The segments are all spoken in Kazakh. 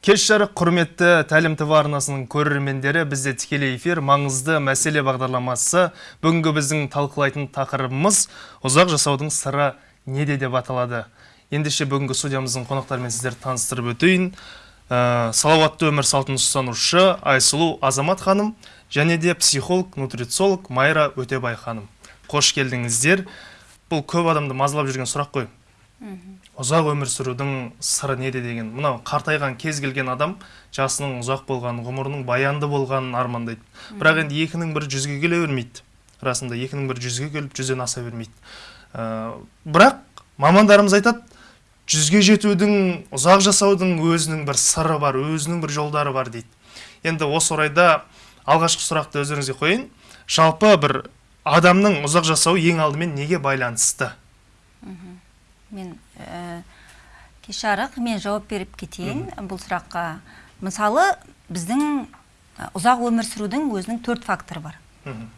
кеш жарық құрметті тәлім тв арнасының көрермендері бізде тікелей эфир маңызды мәселе бағдарламасы бүгінгі біздің талқылайтын тақырыбымыз ұзақ жасаудың сыры неде деп аталады. Ендеше бүгінгі студиямыздың қонақтарымен сіздерді таныстырып өтейін. Ә, салауатты өмір салтын ұстанушы айсұлу азамат ханым және де психолог нутрициолог майра өтебай ханым. Қош келдіңіздер. Бұл көп адамды мазалап жүрген сұрақ қой. Ұзақ өмір сүрудің сыры неде деген. Мынау қартайған кез келген адам жасының ұзақ болғанын ғұмырының баянды болғанын армандайды. Бірақ енді екінің бірі жүзге келе бермейді. Расында екінің бірі жүзге келіп жүзден аса бермейді. Ә, бірақ мамандарымыз айтады жүзге жетудің ұзақ жасаудың өзінің бір сыры бар өзінің бір жолдары бар дейді. Енді осы орайда алғашқы сұрақты өздеріңізге қояйын. Жалпы бір адамның ұзақ жасауы ең алдымен неге байланысты? Мен ә, кеш жарық мен жауап беріп кетейін. Бұл сұраққа. Мысалы біздің ұзақ өмір сүрудің өзінің төрт факторы бар.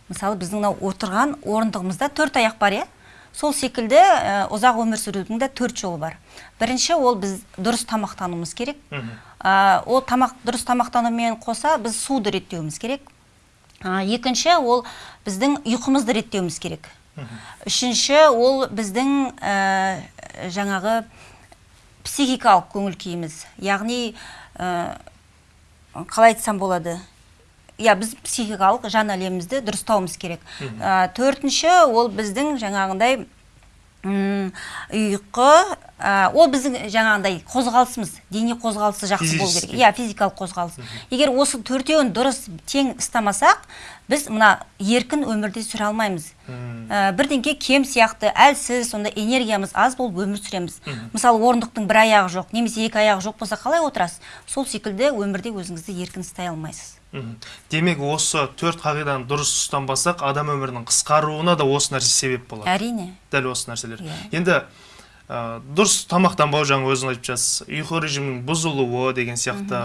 Мысалы біздің мынау отырған орындығымызда төрт аяқ бар иә? Сол секілді ә, ұзақ өмір сүрудің де төрт жолы бар. Бірінші ол біз дұрыс тамақтануымыз керек. Ә, ол тамақ дұрыс тамақтанумен қоса біз суды реттеуіміз керек. Ә, екінші ол біздің ұйқымызды реттеуіміз керек. Үшінші ол біздің ә, жаңағы психикалық көңіл күйіміз. Яғни ә, қалай айтсам болады? Иә біз психикалық жан әлемімізді дұрыстауымыз керек. Ә, төртінші ол біздің жаңағындай ұйқы ол біздің жаңағындай қозғалысымыз дене қозғалысы жақсы болу керек. Иә физикалық қозғалыс. Егер осы төртеуін дұрыс тең ұстамасақ біз мына еркін өмірде сүре алмаймыз. Ә, бірдеңке кем сияқты әлсіз сонда энергиямыз аз болып өмір сүреміз. Мысалы орындықтың бір аяғы жоқ немесе екі аяғы жоқ болса қалай отырасыз? Сол секілді өмірде өзіңізді еркін ұстай алмайсыз. Демек осы төрт қағиданы дұрыс ұстанбасақ адам өмірінің қысқаруына да осы нәрсе себеп болады. Әрине. Дәл осы нәрселер. Енді ә, дұрыс тамақтанбау жаңа өзің айтып жатсыз. Ұйқы режимінің бұзылуы деген сияқты.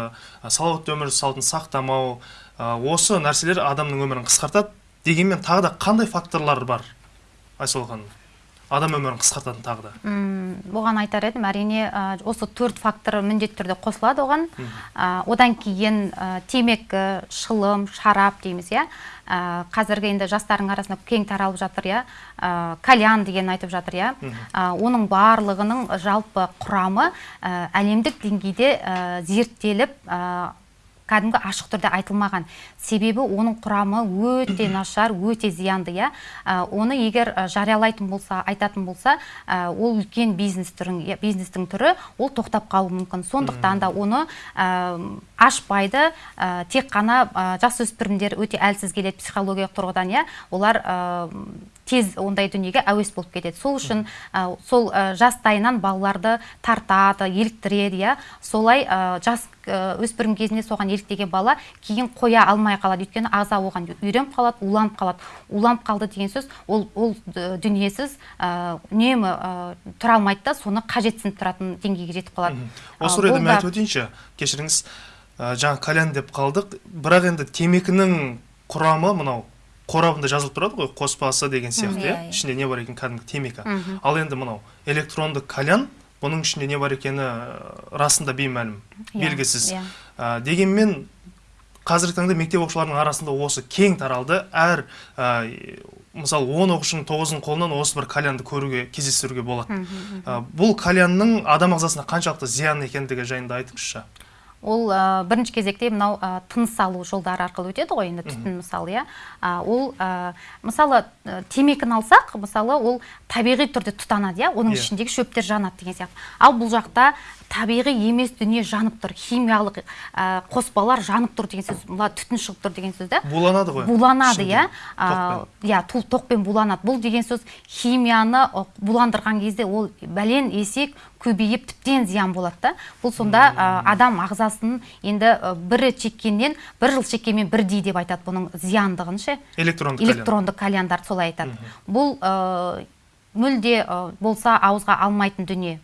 Салауатты өмір салтын сақтамау ә, осы нәрселер адамның өмірін қысқартады дегенмен тағы да қандай факторлар бар айсұлу ханым? Адам өмірін қысқартатын тағы да. Бұған айтар едім әрине осы төрт фактор міндетті түрде қосылады оған. Одан кейін темекі шылым шарап дейміз иә. Қазіргі енді жастардың арасында кең таралып жатыр иә. Кальян деген айтып жатыр иә. Оның барлығының жалпы құрамы әлемдік деңгейде зерттеліп кәдімгі ашық түрде айтылмаған. Себебі оның құрамы өте нашар өте зиянды иә. Оны егер жариялайтын болса айтатын болса ол үлкен бизнес түрін бизнестің түрі ол тоқтап қалуы мүмкін. Сондықтан да оны ашпайды тек қана жасөспірімдер өте әлсіз келеді психологиялық тұрғыдан иә. Олар тез ондай дүниеге әуес болып кетеді. Сол үшін сол жастайынан балаларды тартады еліктіреді иә. Солай жас өспірім кезінде соған еліктеген бала кейін қоя алмай қалады. Өйткені ағза оған үйреніп қалады уланып қалады. Уланып қалды деген сөз ол ол дүниесіз үнемі тұра алмайды да соны қажетсініп тұратын деңгейге жетіп қалады. Осы орайда мен айтып өтейінші кешіріңіз жаңа кальян деп қалдық. Бірақ енді темекінің құрамы мынау қорабында жазылып тұрады ғой қоспасы деген сияқты иә? ішінде не бар екені кәдімгі темекі. Ал енді мынау электронды кальян бұның ішінде не бар екені расында беймәлім белгісіз. дегенмен қазіргі таңда мектеп оқушыларының арасында осы кең таралды. Әр мысалы он оқушының тоғызының қолынан осы бір кальянды көруге кездестіруге болады. Бұл кальянның адам ағзасына қаншалықты зиян екендігі жайында айтыңызшы. Ол ә, бірінші кезекте мынау ә, тыныс алу жолдары арқылы өтеді ғой енді түтін мысалы иә. Ол ә, мысалы ә, темекіні алсақ мысалы ол табиғи түрде тұтанады иә. Оның yeah. Иә. ішіндегі шөптер жанады деген сияқты. Ал бұл жақта табиғи емес дүние жанып тұр химиялық ә, қоспалар жанып тұр деген сөз мына түтін шығып тұр деген сөз да. Буланады ғой. Буланады иә. иә тоқпен буланады. Бұл деген сөз химияны буландырған кезде ол бәлен есек көбейіп тіптен зиян болады да. Бұл сонда адам ағзасын енді бір шеккеннен бір жыл шеккенмен бірдей деп айтады бұның зияндығын ше электронды электронды кальяндар солай айтады. Бұл мүлде болса ауызға алмайтын дүние.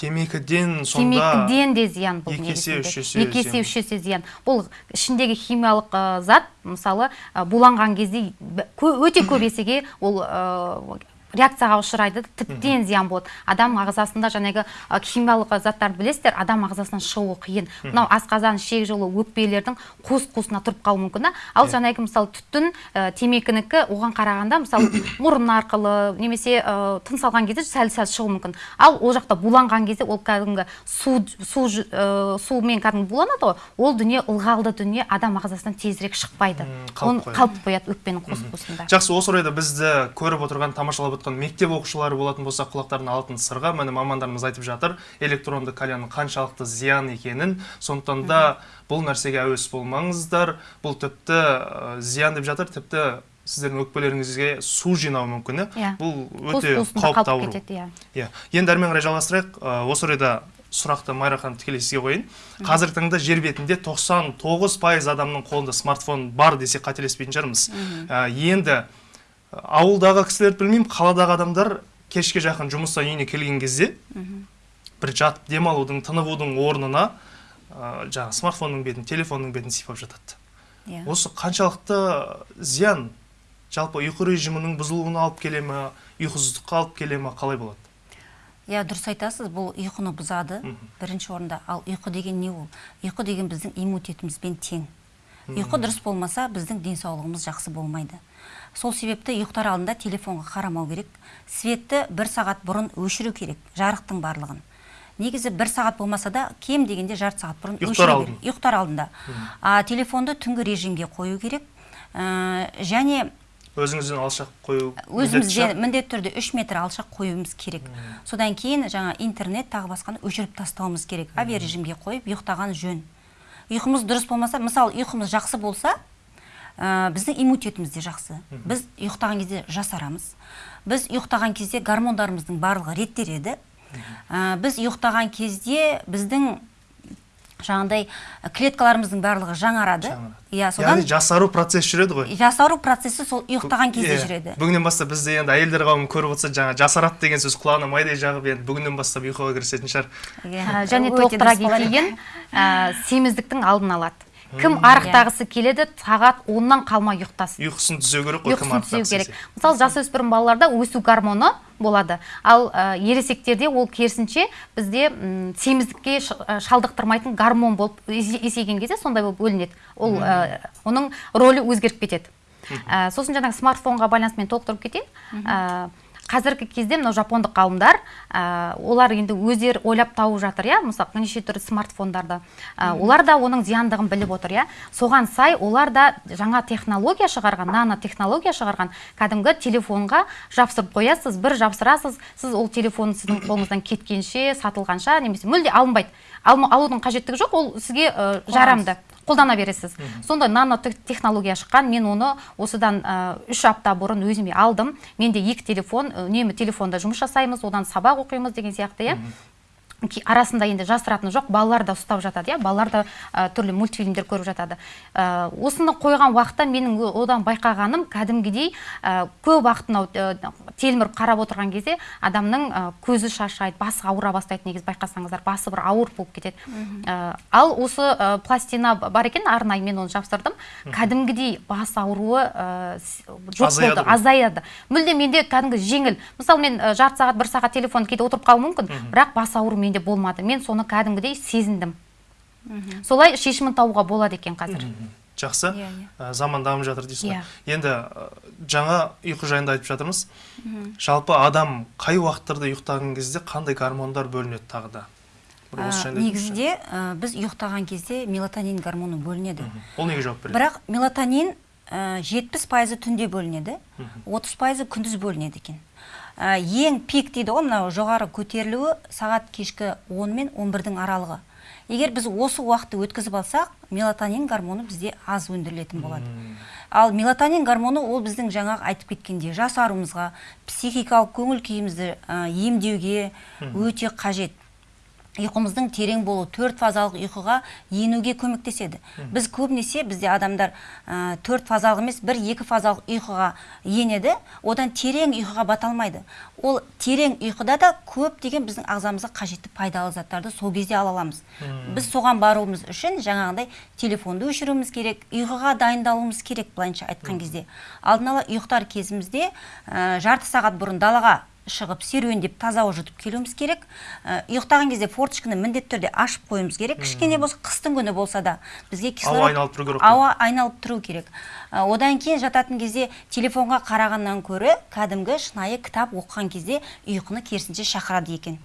Темекіден сонда темекіден де зиян бұл екі есе үш есе екі есе үш есе зиян. Бұл ішіндегі химиялық зат мысалы буланған кезде өте көп есеге ол реакцияға ұшырайды тіптен зиян болады. Адам ағзасында жаңағы химиялық заттарды білесіздер адам ағзасынан шығуы қиын. Мынау асқазан ішек жолы өкпелердің қуыс қуысына тұрып қалуы мүмкін да. Ал жаңағы мысалы түтін ә, темекінікі оған қарағанда мысалы мұрын арқылы немесе ә, тыныс алған кезде сәл сәл шығуы мүмкін. Ал ол жақта буланған кезде ол кәдімгі су су ә, сумен кәдімгі буланады ғой. Ол дүние ылғалды дүние адам ағзасынан тезірек шықпайды. Оны қалып қояды өкпенің қуыс қуысында жақсы осы орайда бізді көріп отырған тамашалап отқан мектеп оқушылары болатын болса құлақтарына алтын сырға. Міне мамандарымыз айтып жатыр электронды кальянның қаншалықты зиян екенін. Сондықтан да бұл нәрсеге әуес болмаңыздар. Бұл тіпті зиян деп жатыр тіпті сіздердің өкпелеріңізге су жинауы мүмкін Иә. бұл өте қауіпті ауру. иә. Иә. Енді әрмен қарай жалғастырайық. Осы орайда сұрақты майра ханым тікелей сізге қояйын. Қазіргі таңда жер бетінде 99 пайыз адамның қолында смартфон бар десек қателеспейтін шығармыз. Енді ауылдағы кісілерді білмеймін қаладағы адамдар кешке жақын жұмыстан үйіне келген кезде бір жатып демалудың тынығудың орнына ә, жаңағы смартфонның бетін телефонның бетін сипап жатады. Иә. Осы қаншалықты зиян жалпы ұйқы режимінің бұзылуына алып келе ме ұйқысыздыққа алып келе ме қалай болады? Иә дұрыс айтасыз бұл ұйқыны бұзады. Бірінші орында ал ұйқы деген не ол? Ұйқы деген біздің иммунитетімізбен тең. Ұйқы дұрыс болмаса біздің денсаулығымыз жақсы болмайды. Сол себепті ұйықтар алдында телефонға қарамау керек. Светті бір сағат бұрын өшіру керек жарықтың барлығын. Негізі бір сағат болмаса да кем дегенде жарты сағат бұрын ұйықтар өшіру алдын. керек ұйықтар алдында. А телефонды түнгі режимге қою керек. Ә, және өзіңізден алшақ қою өзімізден міндетті түрде үш метр алшақ қоюымыз керек. Содан кейін жаңа интернет тағы басқаны өшіріп тастауымыз керек. Авиарежимге қойып ұйықтаған жөн. Ұйқымыз дұрыс болмаса мысалы ұйқымыз жақсы болса ә, біздің иммунитетіміз де жақсы. Біз ұйықтаған кезде жасарамыз. Біз ұйықтаған кезде гормондарымыздың барлығы реттеледі. Ә, біз ұйықтаған кезде біздің жаңағыдай клеткаларымыздың барлығы жаңарады. Иә содан яғни жасару процесс жүреді ғой. жасару процесі сол ұйықтаған кезде Иә. жүреді. Бүгіннен бастап бізде енді әйелдер қауымы көріп отырса жаңа жасарады деген сөз құлағына майдай жағып енді бүгіннен бастап ұйқыға кірісетін шығар. Иә, Ә, және толықтыра кетейін ә, семіздіктің алдын алады. Кім арықтағысы келеді сағат оннан қалмай ұйықтасын. Ұйқысын түзеу керек қой кім ұйқысын түзеу керек. мысалы жасөспірім балаларда өсу гормоны болады. Ал ә, ересектерде ол керісінше бізде семіздікке шалдықтырмайтын гормон болып есе- есейген кезде сондай болып бөлінеді. Ол ә, оның рөлі өзгеріп кетеді. Ә, сосын жаңағы смартфонға байланысты мен толықтырып кетейін. Қазіргі кезде мынау жапондық ғалымдар ә, олар енді өздері ойлап тауып жатыр иә? Мысалы неше түрлі смартфондарды. Ә, олар да оның зияндығын біліп отыр иә? Соған сай олар да жаңа технология шығарған нано технология шығарған. Кәдімгі телефонға жапсырып қоясыз бір жапсырасыз сіз ол телефон сіздің қолыңыздан кеткенше сатылғанша немесе мүлде алынбайды. Алма- алудың қажеттігі жоқ ол сізге ә, жарамды. Қолдана бересіз. Сондай нано тех- технология шыққан мен оны осыдан үш апта бұрын өзіме алдым. Менде екі телефон үнемі телефонда жұмыс жасаймыз одан сабақ оқимыз деген сияқты иә. Арасында енді жасыратыны жоқ балалар да ұстап жатады иә? Балалар да ә, түрлі мультфильмдер көріп жатады. Ә, осыны қойған уақытта менің одан байқағаным кәдімгідей ә, көп уақыт мынау ә, телміріп қарап отырған кезде адамның ә, көзі шаршайды басы ауыра бастайды негізі байқасаңыздар басы бір ауыр болып кетеді. Ә, ал осы ә, пластина бар екен арнайы мен оны жапсырдым. Кәдімгідей бас ауруы ә, жоқ болды азаяды мүлде менде кәдімгі жеңіл. Мысалы мен ә, жарты сағат бір сағат телефон кейде отырып қалуым мүмкін бірақ бас ауыру менде болмады. Мен соны кәдімгідей сезіндім. Солай шешімін табуға болады екен қазір. Жақсы. Иә, иә. Ә, заман дамып жатыр дейсіз ғой. Иә. енді жаңа ұйқы жайында айтып жатырмыз. Жалпы адам қай уақыттарда ұйықтаған кезде қандай гормондар бөлінеді тағы да? Негізінде ә, біз ұйықтаған кезде мелатонин гормоны бөлінеді. Ол неге жауап береді? Бірақ мелатонин жетпіс пайызы түнде бөлінеді отыз пайызы күндіз бөлінеді екен. Ең пик дейді ғой мынау жоғары көтерілуі сағат кешкі 10 мен 11-дің аралығы. Егер біз осы уақытты өткізіп алсақ мелатонин гормоны бізде аз өндірілетін болады. Ал мелатонин гормоны ол біздің жаңағы айтып кеткендей жасаруымызға психикалық көңіл күйімізді ә, емдеуге өте қажет. Ұйқымыздың терең болу төрт фазалық ұйқыға енуге көмектеседі. Біз көбінесе бізде адамдар ә, төрт фазалық емес бір екі фазалық ұйқыға енеді. Одан терең ұйқыға бата алмайды. Ол терең ұйқыда да көп деген біздің ағзамызға қажетті пайдалы заттарды сол кезде ала аламыз. Біз соған баруымыз үшін жаңағындай телефонды өшіруіміз керек ұйқыға дайындалуымыз керек былайынша айтқан кезде. Алдын ала ұйықтар кезімізде ә, жарты сағат бұрын далаға шығып серуендеп таза ауа жұтып келуіміз керек. Ә, ұйықтаған кезде форточканы міндетті түрде ашып қоюымыз керек. Кішкене болса қыстың күні болса да бізге кислород айналып тұру керек ауа айналып тұру керек. Ә, одан кейін жататын кезде телефонға қарағаннан көрі кәдімгі шынайы кітап оқыған кезде ұйқыны керісінше шақырады екен.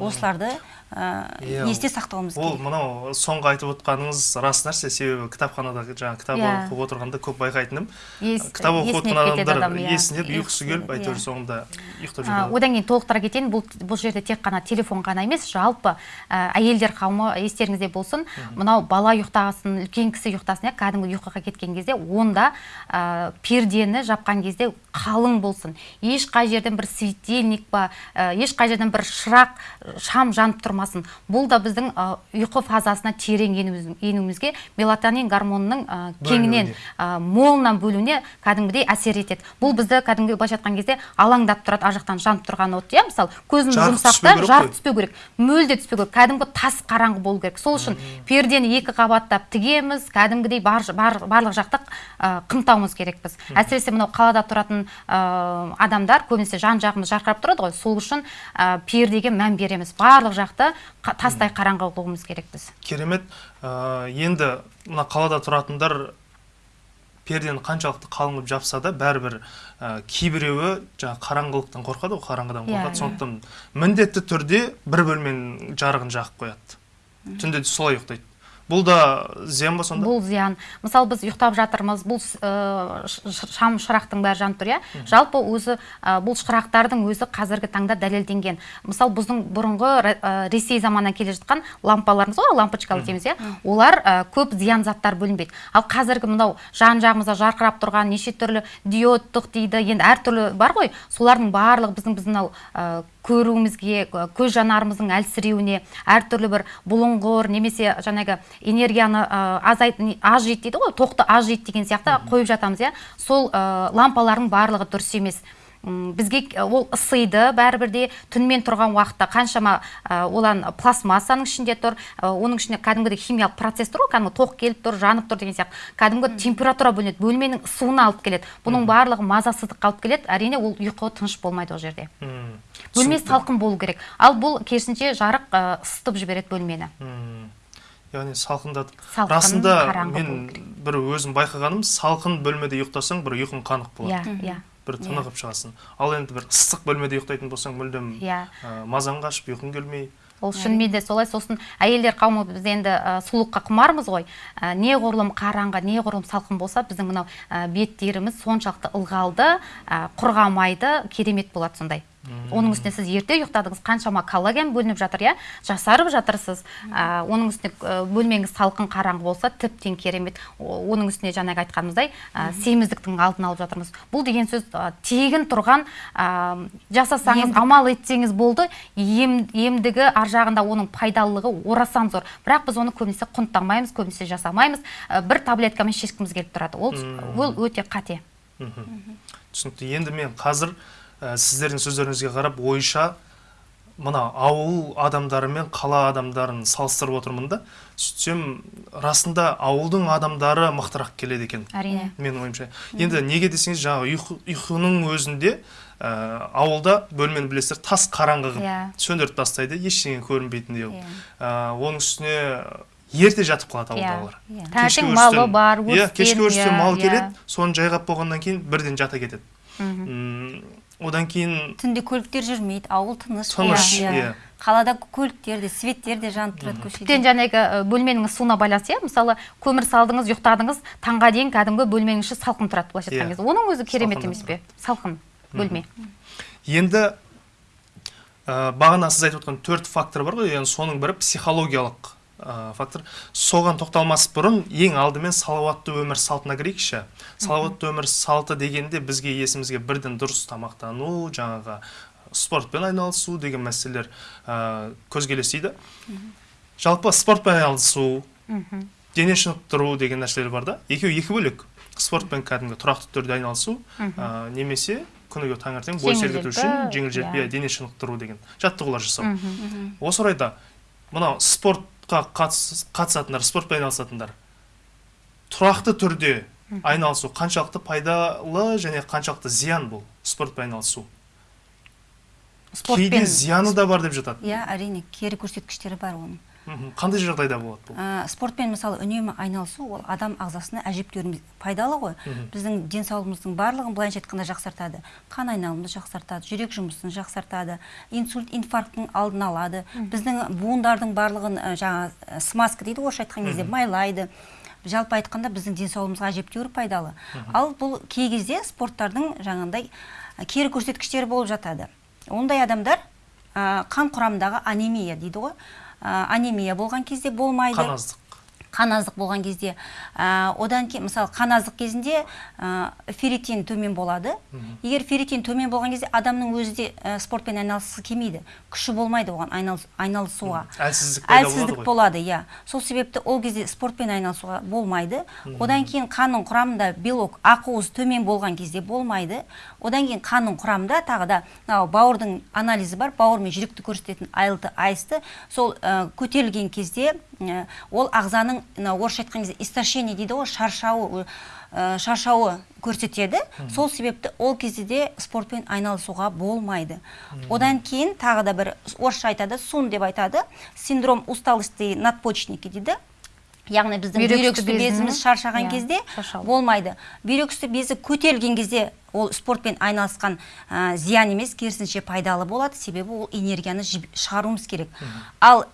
Осыларды ә, есте сақтауымыз ол керек. мынау соңғы айтып отқаныңыз рас нәрсе. Себебі кітапханада жаңағы кітап Иә. оқып отырғанда көп байқайтыным. Кітап оқып кетеді адамдар адам, иә. есінеп ұйқысы келіп әйтеуір иә. соңында ұйықтап одан кейін толықтыра кетейін. Бұл бұл жерде тек қана телефон ғана емес жалпы ә, әйелдер қауымы естеріңізде болсын. Мынау бала ұйықтасын үлкен кісі ұйықтасын иә кәдімгі ұйқыға кеткен кезде онда ә, пердені жапқан кезде қалың болсын. Ешқай жерден бір светильник па ә, ешқай жерден бір шырақ шам жанып тұрмасын. Бұл да біздің ұйқы фазасына терең енуіміз- енуімізге мелатонин гормонының ә, кеңінен ә, молынан бөлуіне кәдімгідей әсер етеді. Бұл бізді кәдімгі былайша айтқан кезде алаңдап тұрады ар жақтан жанып тұрған от иә? Мысалы көзіміз Жарық жұмсақ түспеу та керек жарық түспеу керек мүлде түспеу керек. Кәдімгі тас қараңғы болу керек. Сол үшін пердені екі қабаттап тігеміз кәдімгідей бар, бар, барлық жақты ә, қымтауымыз керекпіз. Әсіресе мынау қалада тұратын ә, адамдар көбінесе жан жағымыз жарқырап тұрады ғой. Сол үшін ә, пердеге мән береміз. Барлық жақты қа- тастай қараңғы қылуымыз керекпіз. Керемет. Ә, енді мына қалада тұратындар пердені қаншалықты қалың қылып жапса да бәрібір ә, кейбіреуі жаңағы қараңғылықтан қорқады ғой қараңғыдан Иә, қорқады. иә. сондықтан міндетті түрде бір бөлменің жарығын жағып қояды. Түнде де солай ұйықтайды. Бұл да зиян ба сонда? Бұл зиян. Мысалы біз ұйықтап жатырмыз бұл ә, ш- шам шырақтың бәрі жанып тұр иә? Жалпы өзі ә, бұл шырақтардың өзі қазіргі таңда дәлелденген. Мысалы біздің бұрынғы ә, ресей заманынан келе жатқан лампаларымыз ғой, лампочкалы дейміз иә? Олар ә, көп зиян заттар бөлінбейді. Ал қазіргі мынау жан жағымызда жарқырап тұрған неше түрлі диодтық дейді енді әртүрлі бар ғой. Солардың барлығы біздің біздің мынау ә, көруімізге көз жанарымыздың әлсіреуіне әртүрлі бір бұлыңғыр немесе жаңағы энергияны азайт аз жейді дейді ғой тоқты аз жейді деген сияқты қойып жатамыз иә. Сол ә, лампалардың барлығы дұрыс емес. Бізге ол ысиды бәрібір де түнмен тұрған уақытта қаншама ә, олан пластмассаның ішінде тұр ә, оның ішінде кәдімгідей химиялық процесс тұр ғой кәдімгі тоқ келіп тұр жанып тұр деген сияқты. Кәдімгі температура бөлінеді бөлменің ысуына алып келеді. Бұның барлығы мазасыздыққа алып келеді әрине ол ұйқы тыныш болмайды ол жерде. Бөлме салқын болу керек. Ал бұл керісінше жарық ысытып жібереді бөлмені. Мм. яғни салқындатып Салқын, расында мен бір өзім байқағаным салқын бөлмеде ұйықтасаң бір ұйқың қанық болады. Иә иә. Бір тынығып шығасың. Ал енді бір ыстық бөлмеде ұйықтайтын болсаң мүлдем Иә. мазаң қашып ұйқың келмей. Ол шынымен де солай. Сосын әйелдер қауымы біз енді ә, сұлулыққа құмармыз ғой. Ә, неғұрлым қараңғы неғұрлым салқын болса біздің мынау ә, беттеріміз соншалықты ылғалды ә, құрғамайды керемет болады сондай. Оның үстіне сіз ерте ұйықтадыңыз қаншама коллаген бөлініп жатыр иә? Жасарып жатырсыз. Ә, оның үстіне бөлмеңіз салқын қараңғы болса тіптен керемет. Оның үстіне жаңағы айтқанымыздай ә, семіздіктің алдын алып жатырмыз. Бұл деген сөз ә, тегін тұрған ә, жасасаңыз амал етсеңіз болды ем, емдігі ар жағында оның пайдалылығы орасан зор. Бірақ біз оны көбінесе құнттамаймыз көбінесе жасамаймыз. Ә, бір таблеткамен шешкіміз келіп тұрады. Ол ол өте қате. Түсінікті. Енді мен қазір ә, сіздердің сөздеріңізге қарап ойша мына ауыл адамдары мен қала адамдарын салыстырып отырмын да сөйтсем расында ауылдың адамдары мықтырақ келеді екен әрине менің ойымша енді неге десеңіз жаңағы ұйқы, ұйқының өзінде ә, ауылда бөлмені білесіздер тас қараңғы қылып Иә. сөндіріп тастайды ештеңе көрінбейтіндей қылып Иә. ә, оның үстіне ерте жатып қалады Иә. ауылдағылар Иә. таңертең малы бар иә кешкі өрістен иә, мал иә. келеді соны жайғап болғаннан кейін бірден жата кетеді М, одан кейін түнде көліктер жүрмейді ауыл тыныш Тыныш, Иә, иә. қалада көліктер де светтер де жанып тұрады көшеде. Тіптен жаңағы бөлменің ысуына байланысты иә? Мысалы көмір салдыңыз ұйықтадыңыз таңға дейін кәдімгі бөлменің іші салқын тұрады былайша айтқан Иә. кезде оның өзі керемет емес пе? салқын бөлме. Енді ә, бағана сіз айтып отқан төрт фактор бар ғой. Енді соның бірі психологиялық ә, фактор. Соған тоқталмас бұрын ең алдымен салауатты өмір салтына кірейікші. Салауатты өмір салты дегенде бізге есімізге бірден дұрыс тамақтану жаңағы спортпен айналысу деген мәселелер ә, көзге елестейді жалпы спортпен айналысу дене шынықтыру деген нәрселер бар да. Екеуі екі бөлек. Спортпен кәдімгі тұрақты түрде айналысу ә, немесе күніге таңертең бой сергіту үшін жеңіл иә. желпі иә, дене шынықтыру деген жаттығулар жасау. Осы орайда мынау спортқа қатыс- қатысатындар спортпен айналысатындар. Тұрақты түрде айналысу қаншалықты пайдалы және қаншалықты зиян бұл спортпен айналысу. Кейде зияны да бар деп жатады. Иә әрине кері көрсеткіштері бар оның. Қандай жағдайда болады бұл? Ә, спортпен мысалы үнемі айналысу ол адам ағзасына әжептәуір пайдалы ғой. Біздің денсаулығымыздың барлығын былайынша айтқанда жақсартады. Қан айналымды жақсартады жүрек жұмысын жақсартады инсульт инфаркттың алдын алады. Біздің буындардың барлығын ә, жаңа ә, смазка дейді ғой орысша айтқан кезде майлайды. Жалпы айтқанда біздің денсаулығымызға әжептәуір пайдалы. Ал бұл кей кезде спорттардың жаңағындай ә, кері көрсеткіштері болып жатады. Ондай адамдар ә, қан құрамындағы анемия дейді ғой анемия болған кезде болмайды. Қан аздық қан аздық болған кезде. Ә, одан кейін мысалы қан аздық кезінде ә, ферритин төмен болады. Егер ферритин төмен болған кезде адамның өзі де ә, спортпен айналысқысы келмейді. Күші болмайды оған айналыс, айналысуға. Әлсіздік әлсіздік болады иә. Сол себепті ол кезде спортпен айналысуға болмайды. Одан кейін қанның құрамында белок ақуыз төмен болған кезде болмайды. Одан кейін қанның құрамында тағы да мынау бауырдың анализі бар бауыр мен жүректі көрсететін айлты айсты сол ә, көтерілген кезде ә, ол ағзаның мынау орысша айтқан кезде истощение дейді ғой шаршауы ә, шаршауы көрсетеді. Сол себепті ол кезде де спортпен айналысуға болмайды. Одан кейін тағы да бір орысша айтады сун деп айтады. Синдром усталости надпочечники дейді. Яғни біздің Бүйрек үсті безіміз шаршаған иә, кезде болмайды. Бүйрек үсті безі көтерілген кезде ол спортпен айналысқан ә, зиян емес керісінше пайдалы болады. Себебі ол энергияны шығаруымыз керек. Ал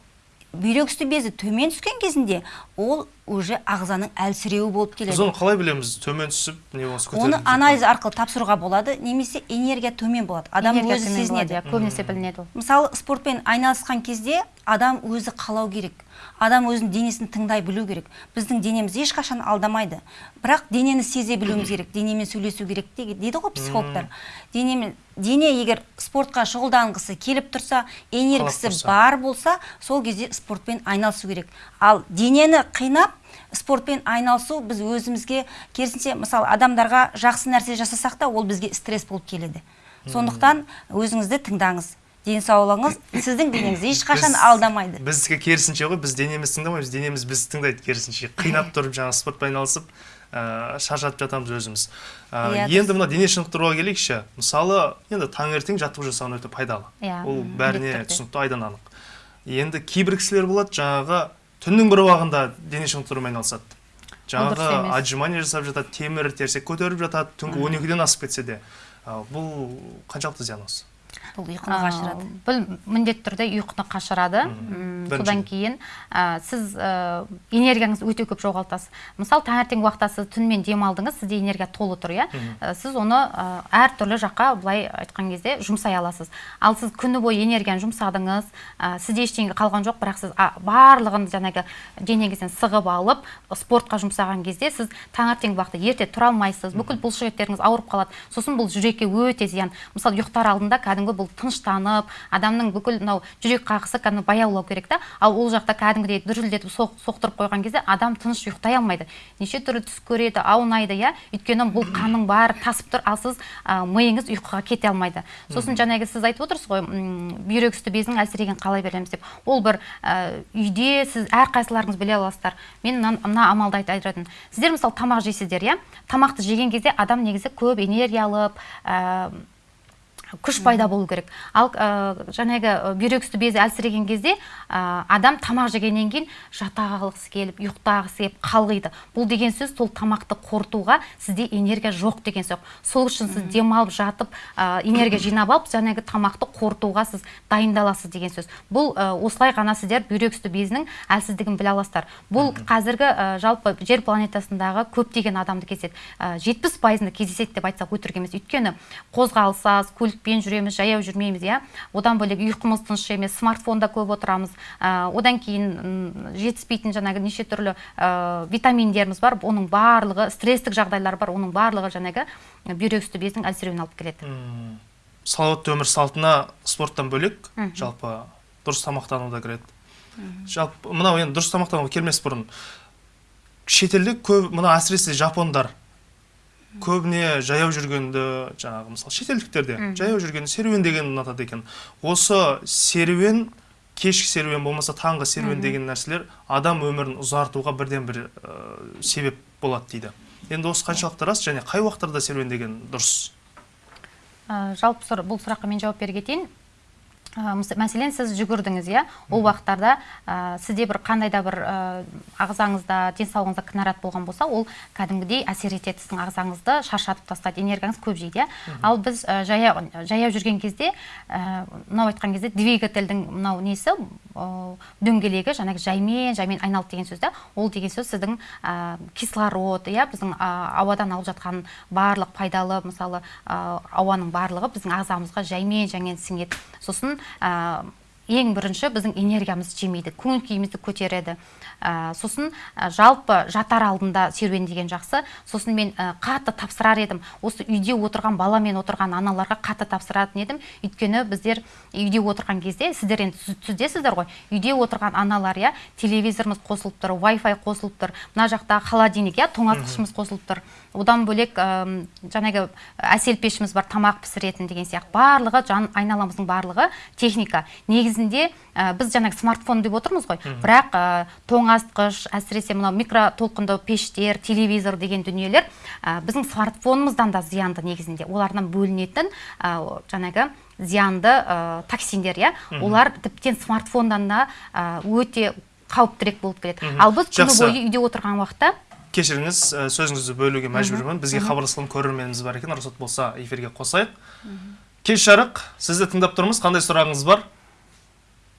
бүйрек үсті безі төмен түскен кезінде ол уже ағзаның әлсіреуі болып біз келеді оны қалай білеміз? Төмен түсіп не болмаса көтеріліп оны анализ арқылы тапсыруға болады. Немесе энергия төмен болады. Адам Энергия өзі сезінеді. иә, көбінесе білінеді ол. Мысалы спортпен айналысқан кезде адам өзі қалау керек. Адам өзінің денесін тыңдай білу керек. Біздің денеміз ешқашан алдамайды. Бірақ денені сезе білуіміз керек денемен сөйлесу керек дейді ғой психологтар. Денемен дене егер спортқа шұғылданғысы келіп тұрса энергиясы бар болса сол кезде спортпен айналысу керек. Ал денені қинап спортпен айналысу біз өзімізге керісінше мысалы адамдарға жақсы нәрсе жасасақ та ол бізге стресс болып келеді. Сондықтан өзіңізді тыңдаңыз. Денсаулығыңыз сіздің денеңіз ешқашан алдамайды. біздікі керісінше ғой біз денеміз тыңдамаймыз денеміз бізді тыңдайды керісінше. Қинап тұрып жаңағы спортпен айналысып ә, шаршатып жатамыз өзіміз. Ә, енді мына дене шынықтыруға келейікші. Мысалы енді таңертең жаттығу жасаған өте пайдалы. Иә, ол бәріне түсінікті айдан анық. Енді кейбір кісілер болады жаңағы түннің бір уағында дене шынықтырумен айналысады жаңағы отжимание жасап жатады темір терсек көтеріп жатады түнгі он екіден асып кетсе де. Бұл қаншалықты зиян осы бұл ұйқыны қашырады. Бұл міндетті түрде ұйқыны қашырады. Содан кейін ә, сіз ә, энергияңызды өте көп жоғалтасыз. Мысалы таңертең уақытта сіз түнімен демалдыңыз сізде энергия толы тұр иә? Ә, сіз оны ә, әртүрлі жаққа былай айтқан кезде жұмсай аласыз. Ал сіз күні бойы энергияны жұмсадыңыз ә, сізде ештеңе қалған жоқ бірақ сіз а, барлығын жаңағы денеңізден сығып алып спортқа жұмсаған кезде сіз таңертеңгі уақытта ерте тұра алмайсыз. Бүкіл бұлшық еттеріңіз ауырып қалады. Сосын бұл жүрекке өте зиян. Мысалы ұйықтар алдында кәдімгі бұл тыныштанып адамның бүкіл мынау жүрек қағысы кәдімгі баяулау керек та. Ал ол жақта кәдімгідей дүрілдетіп соқ, соқтырып қойған кезде адам тыныш ұйықтай алмайды. Неше түрлі түс көреді аунайды иә. Өйткені бұл қанның бәрі тасып тұр ал сіз ә, миыңыз ұйқыға кете алмайды. Сосын жаңағы сіз айтып отырсыз ғой бүйрек үсті безінің әлсірегенін қалай білеміз деп. Ол бір ә, үйде сіз әрқайсыларыңыз біле аласыздар. Мен мына, амалды айт- айтатын сіздер мысалы тамақ жейсіздер иә. Тамақты жеген кезде адам негізі көп энергия алып ә, күш пайда болу керек. Ал ә, жаңағы ә, бүйрек үсті безі әлсіреген кезде ә, адам тамақ жегеннен кейін жата қалғысы келіп ұйықтағысы келіп қалғиды. Бұл деген сөз сол тамақты қорытуға сізде энергия жоқ деген сөз. Сол үшін сіз демалып жатып ә, энергия жинап алып жаңағы тамақты қорытуға сіз дайындаласыз деген сөз. Бұл ә, осылай ғана сіздер бүйрек үсті безінің әлсіздігін біле аласыздар. Бұл қазіргі ә, жалпы жер планетасындағы көптеген адамды кездеседі жетпіс пайызында кездеседі деп айтсақ өтірік емес. Өйткені қозғалыс аз көлікпен жүреміз жаяу жүрмейміз иә одан бөлек ұйқымыз тыныш емес смартфонда көп отырамыз ә, одан кейін м, жетіспейтін жаңағы неше түрлі ә, витаминдеріміз бар оның барлығы стресстік жағдайлар бар оның барлығы жаңағы бүйрек үсті безінің әлсіреуіне алып келеді Мм. салауатты өмір салтына спорттан бөлек жалпы дұрыс тамақтану да кіреді жалпы мынау енді дұрыс тамақтануға келмес бұрын шетелде көп мына әсіресе жапондар көбіне жаяу жүргенді жаңағы мысалы шетелдіктер де жаяу жүргенді серуен дегенді ұнатады екен. Осы серуен кешкі серуен болмаса таңғы серуен деген нәрселер адам өмірін ұзартуға бірден бір ә, себеп болады дейді. Енді осы қаншалықты рас және қай уақыттарда серуендеген дұрыс? Ә, жалпы сұр- бұл сұраққа мен жауап бере кетейін. Ә, мәселен сіз жүгірдіңіз иә? Ол уақыттарда ә, сізде бір қандай да бір ә, ағзаңызда денсаулығыңызда кінәрат болған болса ол кәдімгідей әсер етеді сіздің ағзаңызды шаршатып тастайды энергияңыз көп жейді иә? Ал біз ә, жаяу, жаяу жүрген кезде ә, мынау айтқан кезде двигательдің мынау несі ә, дөңгелегі жаңағы жаймен жаймен айналды деген сөз да? Ол деген сөз сіздің ә, кислород иә? Біздің ә, ауадан алып жатқан барлық пайдалы мысалы ә, ауаның барлығы біздің ағзамызға жаймен жаймен сіңеді. Сосын ә, ең бірінші біздің энергиямызды жемейді көңіл күйімізді көтереді. Ә, сосын ә, жалпы жатар алдында серуен деген жақсы. Сосын мен ә, қатты тапсырар едім. Осы үйде отырған баламен отырған аналарға қатты тапсыратын едім. Өйткені біздер үйде отырған кезде сіздер енді түз- түздесіздер ғой. Үйде отырған аналар иә телевизорымыз қосылып тұр Wi-Fi қосылып тұр. Мына жақта холодильник иә тоңазытқышымыз қосылып тұр. Одан бөлек жаңағы әсел пешіміз бар тамақ пісіретін деген сияқты. Барлығы жан айналамыздың барлығы техника. Негізінде ә, біз жаңағы смартфон деп отырмыз ғой. Бірақ ә, тоңазытқыш әсіресе мынау микротолқынды пештер телевизор деген дүниелер ә, біздің смартфонымыздан да зиянды негізінде. Олардан бөлінетін ә, жаңағы зиянды ә, токсиндер иә. Олар тіптен смартфоннан да өте қауіптірек болып келеді. Ал біз күні бойы үйде отырған уақытта кешіріңіз ә, сөзіңізді бөлуге мәжбүрмін. Бізге хабарласқан көрерменіміз бар екен. Рұқсат болса эфирге қосайық. Кеш жарық. Сізді тыңдап тұрмыз. Қандай сұрағыңыз бар?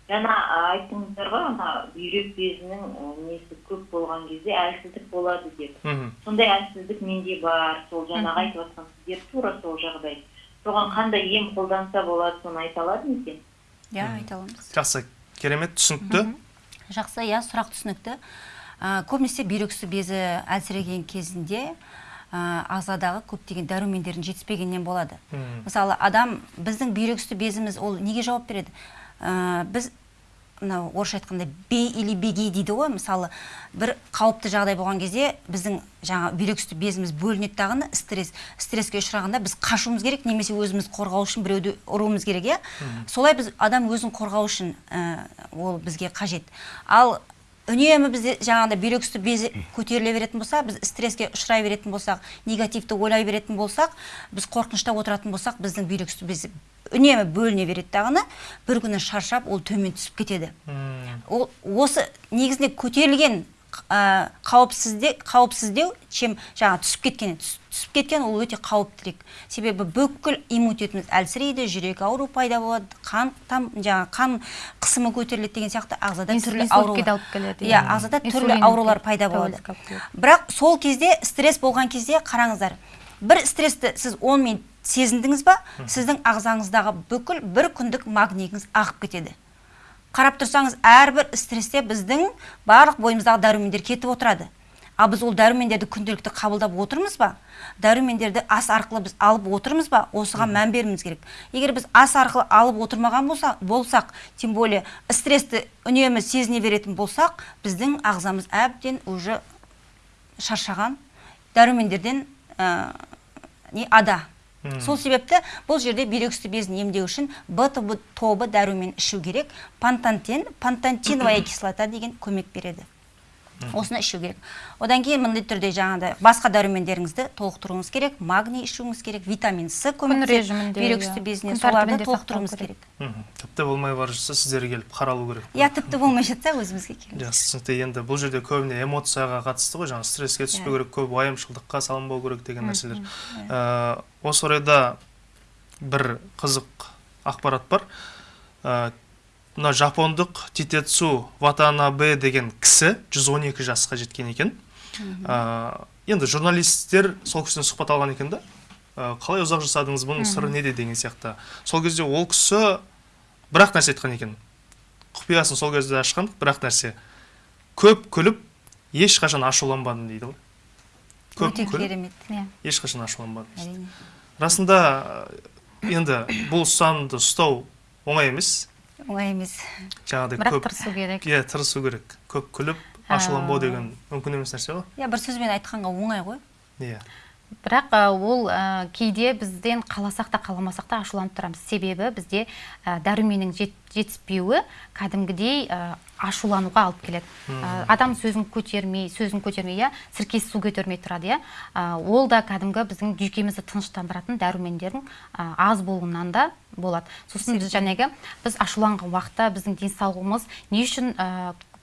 Жаңа айттыңыздар ғой ана бүйрек безінің несі көп болған кезде әлсіздік болады деп. Мхм. Сондай әлсіздік менде бар. Сол жаңағы айтып жатқан сіздер тура сол жағдай. Соған қандай ем қолданса болады соны айта алады ма екен? Иә айта аламыз. Жақсы. Керемет түсінікті. Жақсы иә сұрақ түсінікті. Ә, көбінесе бүйрек үсті безі әлсіреген кезінде ә, ағзадағы көптеген дәрумендердің жетіспегеннен болады. Мгм. мысалы адам біздің бүйрек үсті безіміз ол неге жауап береді? Ә, біз мынау орысша айтқанда бей или беги дейді ғой. Мысалы бір қауіпті жағдай болған кезде біздің жаңа бүйрек үсті безіміз бөлінеді дағыны стресс. Стресске ұшырағанда біз қашуымыз керек немесе өзіміз қорғау үшін біреуді ұруымыз керек иә? Солай біз адам өзін қорғау үшін ә, ол бізге қажет. Ал үнемі бізде жаңағыдай бүйрек үсті безі көтеріле беретін болса біз стресске ұшырай беретін болсақ негативті ойлай беретін болсақ біз қорқынышта отыратын болсақ біздің бүйрек үсті безі үнемі бөліне береді дағыны бір күні шаршап ол төмен түсіп кетеді. Ол осы негізінде көтерілген қауіпсізде қауіпсіздеу чем жаңа түсіп кеткен түс- түсіп кеткен ол өте қауіптірек себебі бүкіл иммунитетіміз әлсірейді жүрек ауру пайда болады қан там жаңа қан қысымы көтеріледі деген сияқты ағзада түрлі алып келеді, иә иә. ағзада түрлі аурулар пайда болады. бірақ сол кезде стресс болған кезде қараңыздар бір стрессті сіз 10 минут сезіндіңіз ба? Сіздің ағзаңыздағы бүкіл бір күндік магнийіңіз ағып кетеді. Қарап тұрсаңыз әрбір стрессте біздің барлық бойымыздағы дәрумендер кетіп отырады. Ал біз ол дәрумендерді күнделікті қабылдап отырмыз ба? Дәрумендерді ас арқылы біз алып отырмыз ба? Осыған мән беруіміз керек. Егер біз ас арқылы алып отырмаған болса, болсақ тем более стрессті үнемі сезіне беретін болсақ біздің ағзамыз әбден уже шаршаған дәрумендерден ә, не ада. Сол себепті бұл жерде бүйрек безін емдеу үшін б тобы дәрумен ішу керек. Пантантен пантантиновая кислота деген көмек береді. Осыны ішу керек. Одан кейін міндетті түрде жаңағыдай басқа дәрумендеріңізді толықтыруыңыз керек магний ішуіңіз керек витамин с көмектеседі режимінде, бүйрек иә. үсті безіне Күн соларды толықтыруымыз керек. тіпті болмай бара жатса сіздерге келіп қаралу керек. Иә тіпті болмай жатса өзімізге келеміз жақсы түсінікті. Енді бұл жерде көбіне эмоцияға қатысты ғой жаңағы стресске түспеу керек көп уайымшылдыққа салынбау керек деген нәрселер. Ә, осы орайда бір қызық ақпарат бар. Ә, мына жапондық титецу ватанабе деген кісі 112 жасқа жеткен екен. Ә, енді журналисттер сол кісіден сұхбат алған екен да. Ә, қалай ұзақ жасадыңыз бұның сыры неде деген сияқты. Сол кезде ол кісі бір ақ нәрсе айтқан екен. Құпиясын сол кезде ашқан бір ақ нәрсе. Көп күліп ешқашан ашуланбадым дейді ғой. Көп өте керемет иә. ешқашан ашуланбадым әрине. Расында енді бұл ұстанымды ұстау оңай емес. Оңай емес жаңағыдай бірақ көп тырысу керек. Иә тырысу керек. Көп күліп ашуланбау деген мүмкін емес нәрсе ғой. Иә бір сөзбен айтқанға оңай ғой. Иә. Бірақ ол ә, кейде бізден қаласақ та қаламасақ та ашуланып тұрамыз. Себебі бізде ә, дәруменнің жет, жетіспеуі кәдімгідей ә, ашулануға алып келеді. Ә, адам сөзін көтермей сөзін көтермей иә сіркесі су көтермей тұрады иә. Ә, ол да кәдімгі біздің жүйкемізді тыныштандыратын дәрумендердің ә, аз болуынан да болады. Сосын біз жәнегі біз ашуланған уақытта біздің денсаулығымыз не үшін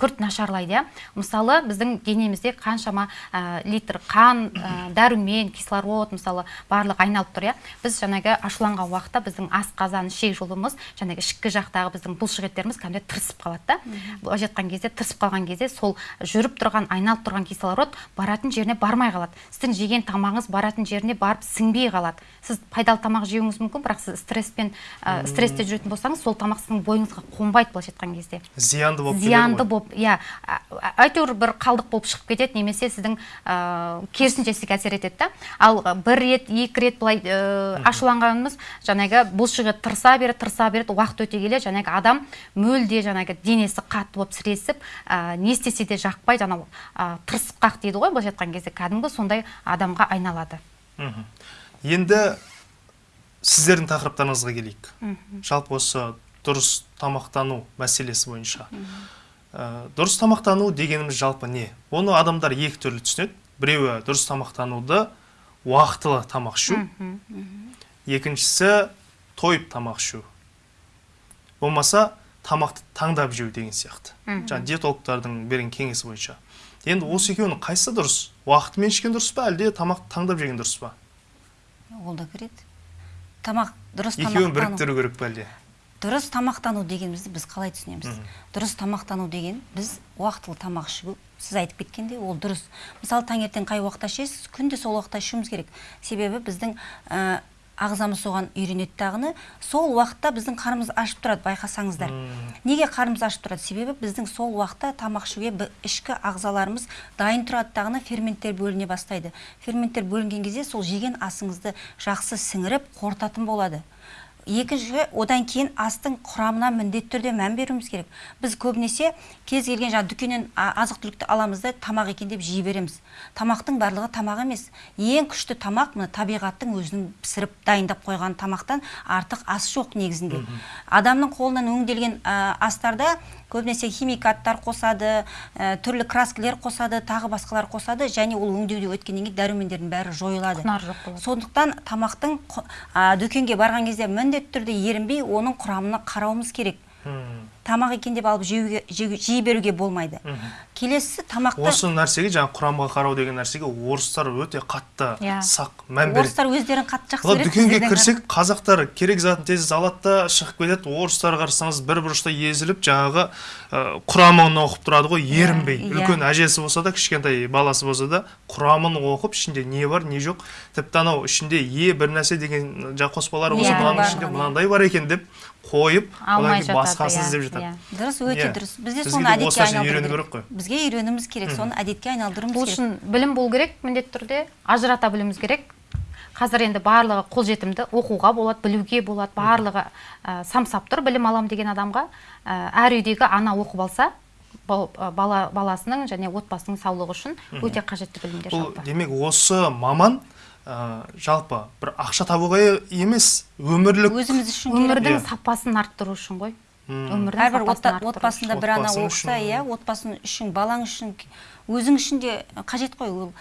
күрт нашарлайды иә. Мысалы біздің денемізде қаншама ә, литр қан ә, дәрумен кислород мысалы барлығы айналып тұр иә. Біз жаңағы ашуланған уақытта біздің асқазан ішек жолымыз жаңағы ішкі жақтағы біздің бұлшық еттеріміз кәдімгідей тырысып қалады да. Былайша айтқан кезде тырысып қалған кезде сол жүріп тұрған айналып тұрған кислород баратын жеріне бармай қалады. Сіздің жеген тамағыңыз баратын жеріне барып сіңбей қалады. Сіз пайдалы тамақ жеуіңіз мүмкін бірақ сіз стресспен ә, стрессте жүретін болсаңыз сол тамақ сіздің бойыңызға қонбайды былайша айтқан кезде. Зиянды болып зиянды болып иә әйтеуір бір қалдық болып шығып кетеді немесе сіздің ә, керісінше сізге әсер етеді да. Ал бір рет екі рет былай ә, ашуланғанымыз жаңағы бұлшық ет тырыса береді тырыса береді уақыт өте келе жаңағы адам мүлде жаңағы денесі қатты болып сіресіп ә, не істесе де жақпай жаңағы ә, тырысқақ дейді ғой былайша айтқан кезде. Кәдімгі сондай адамға айналады. Енді сіздердің тақырыптарыңызға келейік. Жалпы осы дұрыс тамақтану мәселесі бойынша. Дұрыс тамақтану дегеніміз жалпы не? Оны адамдар екі түрлі түсінеді. Біреуі дұрыс тамақтануды уақытылы тамақ ішу екіншісі тойып тамақ ішу болмаса тамақты таңдап жеу деген сияқты. Жаңағы диетологтардың берген кеңесі бойынша. Енді осы екеуінің қайсысы дұрыс? Уақытымен ішкен дұрыс па әлде тамақты таңдап жеген дұрыс па? Ол да кіреді. Тамақ дұрыс екеуін біріктіру керек па әлде? Дұрыс тамақтану дегенімізді біз қалай түсінеміз? Дұрыс тамақтану деген біз уақытылы тамақ ішу сіз айтып кеткендей ол дұрыс. Мысалы таңертең қай уақытта ішесіз күнде сол уақытта ішуіміз керек. Себебі біздің ә, ағзамыз соған үйренеді дағыны сол уақытта біздің қарнымыз ашып тұрады байқасаңыздар. Неге қарнымыз ашып тұрады? Себебі біздің сол уақытта тамақ ішуге ішкі ағзаларымыз дайын тұрады дағыны ферменттер бөліне бастайды. Ферменттер бөлінген кезде сол жеген асыңызды жақсы сіңіріп қорытатын болады. Екінші одан кейін астың құрамына міндетті түрде мән беруіміз керек. Біз көбінесе кез келген жаңағы дүкеннен азық түлікті аламыз да тамақ екен деп жей береміз. Тамақтың барлығы тамақ емес. Ең күшті тамақ мына табиғаттың өзінің пісіріп дайындап қойған тамақтан артық ас жоқ негізінде. Адамның қолынан өңделген ә, астарда көбінесе химикаттар қосады ә, түрлі краскілер қосады тағы басқалар қосады және ол өңдеуде өткеннен кейін дәрумендердің бәрі жойылады. Құнары жоқ болады. Сондықтан тамақтың а, дүкенге барған кезде міндетті түрде ерінбей оның құрамына қарауымыз керек. Тамақ екен деп алып жеуге жей беруге болмайды келесі тамақты осы нәрсеге жаңағы құрамға қарау деген нәрсеге орыстар өте қатты Иә. сақ мән береді орыстар өздерін қатты жақсы көреді дүкенге кірсек қазақтар керек затын тез алады да шығып кетеді орыстар қарасаңыз бір бұрышта езіліп жаңағы ә, құрамын оқып тұрады ғой ерінбей иә. үлкен әжесі болса да кішкентай баласы болса да құрамын оқып ішінде не бар не жоқ тіпті анау ішінде е бір нәрсе деген жаңағы қоспалар болса Иә, мынаның ішінде иә. мынандай бар екен деп қойып одан кейін басқасын иә, іздеп жатады. иә. дұрыс өте Иә. дұрыс. Бізде Бізге соны де әдетке айналдыру керек қой. бізге үйренуіміз керек. Соны әдетке айналдыруымыз бұл керек. үшін білім болу керек міндетті түрде ажырата білуіміз керек. Қазір енді барлығы қолжетімді оқуға болады білуге болады барлығы ә, самсап тұр білім алам деген адамға. Ә, әр үйдегі ана оқып алса бала баласының және отбасының саулығы үшін өте қажетті білімдер бұл жалпы демек осы маман ә, жалпы бір ақша табуға емес өмірлік өзіміз үшін өмірдің Иә. сапасын арттыру үшін ғой. Өмірдің әрбір отбасында бір ана оқыса иә отбасың үшін балаң үшін өзің үшін де қажет қой. Ол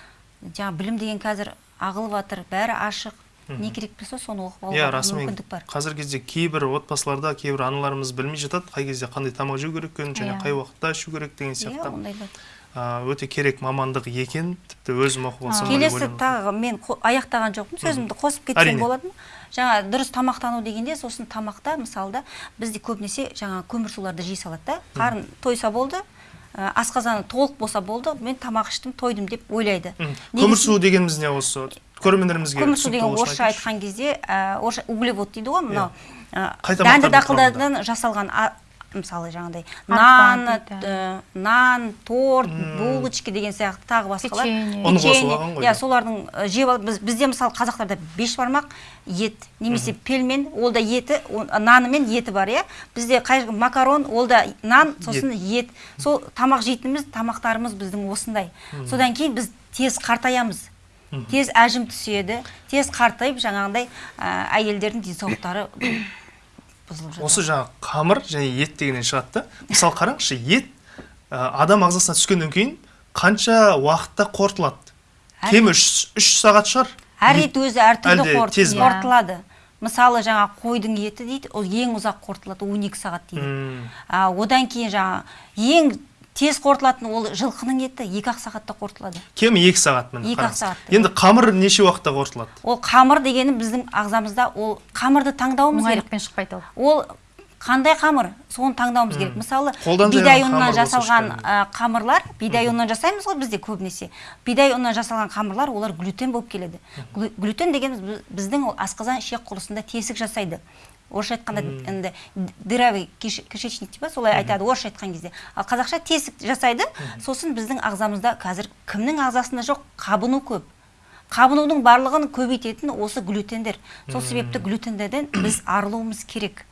жаңағы білім деген қазір ағылып жатыр бәрі ашық. Не керек болса соны оқып иә алуға расымен мүмкіндік бар. қазіргі кезде кейбір отбасыларда кейбір аналарымыз білмей жатады қай кезде қандай тамақ жеу керек екенін және Иә. қай уақытта ішу керек деген иә сияқты. ә, өте керек мамандық екен тіпті өзім оқып алсам келесі тағы мен аяқтаған жоқпын сөзімді қосып кетсем болады ма жаңа дұрыс тамақтану дегенде сосын тамақта мысалда бізде көбінесе жаңа көмірсуларды жей салады да. Қарын тойса болды ә, асқазаны толық болса болды мен тамақ іштім тойдым деп ойлайды. Негізі- көмірсу дегеніміз не осы? Көрермендерімізге көмірсу деген орысша айтқан кезде ә, орысша углевод дейді ғой мынау. Ә, Қай дәнді дақылдардан жасалған мысалы жаңағыдай нан нан торт булочки деген сияқты тағы басқалар. Печенье. Ұн алған ғой иә солардың жеп ал- біз, бізде мысалы қазақтарда бешбармақ ет немесе пельмен ол да еті наны мен еті бар иә. Бізде қай макарон ол да нан сосын ет. сол тамақ жейтініміз тамақтарымыз біздің осындай. Содан кейін біз тез қартаямыз. Тез әжім түседі тез қартайып жаңағындай ә, әйелдердің денсаулықтары бұзылып жатады. Осы жаңағы қамыр және ет дегеннен шығады да. Мысалы қараңызшы ет ә, адам ағзасына түскеннен кейін қанша уақытта қорытылады? Кемі үш, үш сағат шығар? Әр ет өзі әртүрлі қорытылады. мысалы жаңа қойдың еті дейді ол ең ұзақ қорытылады 12 сағат дейді. М, а, одан кейін жаңа ең тез қорытылатын ол жылқының еті екі ақ сағатта қорытылады. Кемі екі сағат міне Екі-ақ қараңыз. сағатта. енді қамыр неше уақытта қорытылады? Ол қамыр дегені біздің ағзамызда ол қамырды таңдауымыз керек. Оңайлықпен шықпайды ол ол қандай қамыр? Соны таңдауымыз керек. Мысалы бидай ұнынан жасалған қамырлар бидай ұнынан жасаймыз ғой бізде көбінесе. Бидай ұнынан жасалған қамырлар олар глютен болып келеді. Глю- глютен дегеніміз біз- біздің ол асқазан ішек құрылысында тесік жасайды. Орысша айтқанда енді дырявый киш- кишечник дейді солай айтады орысша айтқан кезде. Ал қазақша тесік жасайды сосын біздің ағзамызда қазір кімнің ағзасында жоқ? Қабыну көп. Қабынудың барлығын көбейтетін осы глютендер. Сол себепті глютендерден біз арылуымыз керек.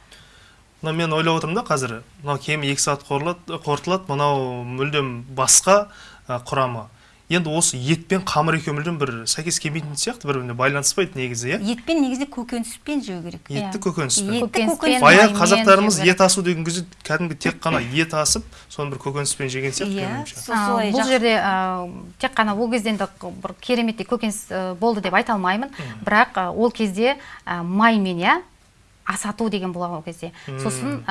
Мына мен ойлап отырмын да қазір. Мынау кемі екі сағат қорытылады мынау мүлдем басқа құрамы. Енді осы ет пен қамыр екеуі мүлдем бір сәйкес келмейтін сияқты бір біріне байланыспайды негізі иә? Етпен негізі көкөніспен жеу керек Иә. етті көкөніспен етті Көкөніспен, көкөніс баяғы қазақтарымыз ет асу деген кезде кәдімгі тек қана ет асып соны бір көкөніспен жеген сияқты Иә. бұл жерде тек қана ол кезде енді бір кереметтей көкөніс болды деп айта алмаймын. Бірақ ол кезде маймен иә асату деген болған ол кезде. Сосын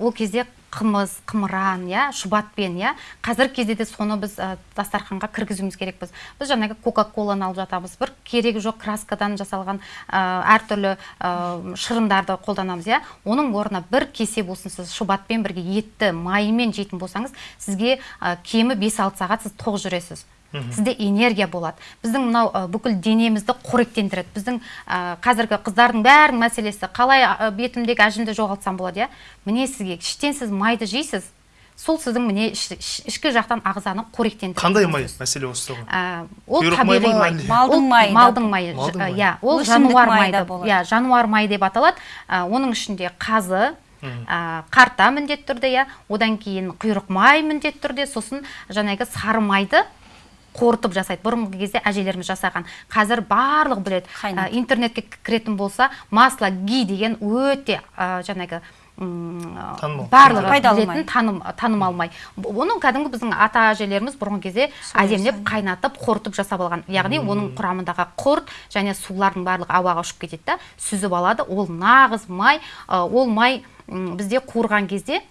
ол кезде қымыз қымыран иә шұбатпен иә. Қазіргі кезде де соны біз а, дастарханға кіргізуіміз керекпіз. Біз жаңағы кока коланы алып жатамыз. Бір керегі жоқ краскадан жасалған а, әртүрлі а, шырындарды қолданамыз иә. Оның орнына бір кесе болсын сіз шұбатпен бірге етті майымен жейтін болсаңыз сізге а, кемі 5-6 сағат сіз тоқ жүресіз. Сізде энергия болады. Біздің мынау ә, бүкіл денемізді қоректендіреді біздің ә, қазіргі қыздардың бәрінің мәселесі қалай ә, бетімдегі әжімді жоғалтсам болады иә? Міне сізге іштен сіз майды жейсіз сол сіздің міне іш- іш- ішкі жақтан ағзаны қоректендіреді қандай май мәселе осыда ғой ә, ол табиғи ма май? Малдың майы малдың майы иә ол жануар майы иә жануар майы деп аталады. Оның ішінде қазы ә, қарта міндетті түрде иә? Одан кейін құйрық май міндетті түрде сосын жаңағы сары майды қорытып жасайды. Бұрынғы кезде әжелеріміз жасаған. Қазір барлығы біледі. Қайнатып. Ә, интернетке кіретін болса масло ги деген өте ә, жаңағы м, Танымал. барлығы Пайдалы білетін таным танымал май. Б- оны кәдімгі біздің ата әжелеріміз бұрынғы кезде әдемілеп қайнатып қорытып жасап алған. Яғни оның құрамындағы құрт және сулардың барлығы ауаға ұшып кетеді да сүзіп алады. Ол нағыз май. Ол май бізде қуырған кезде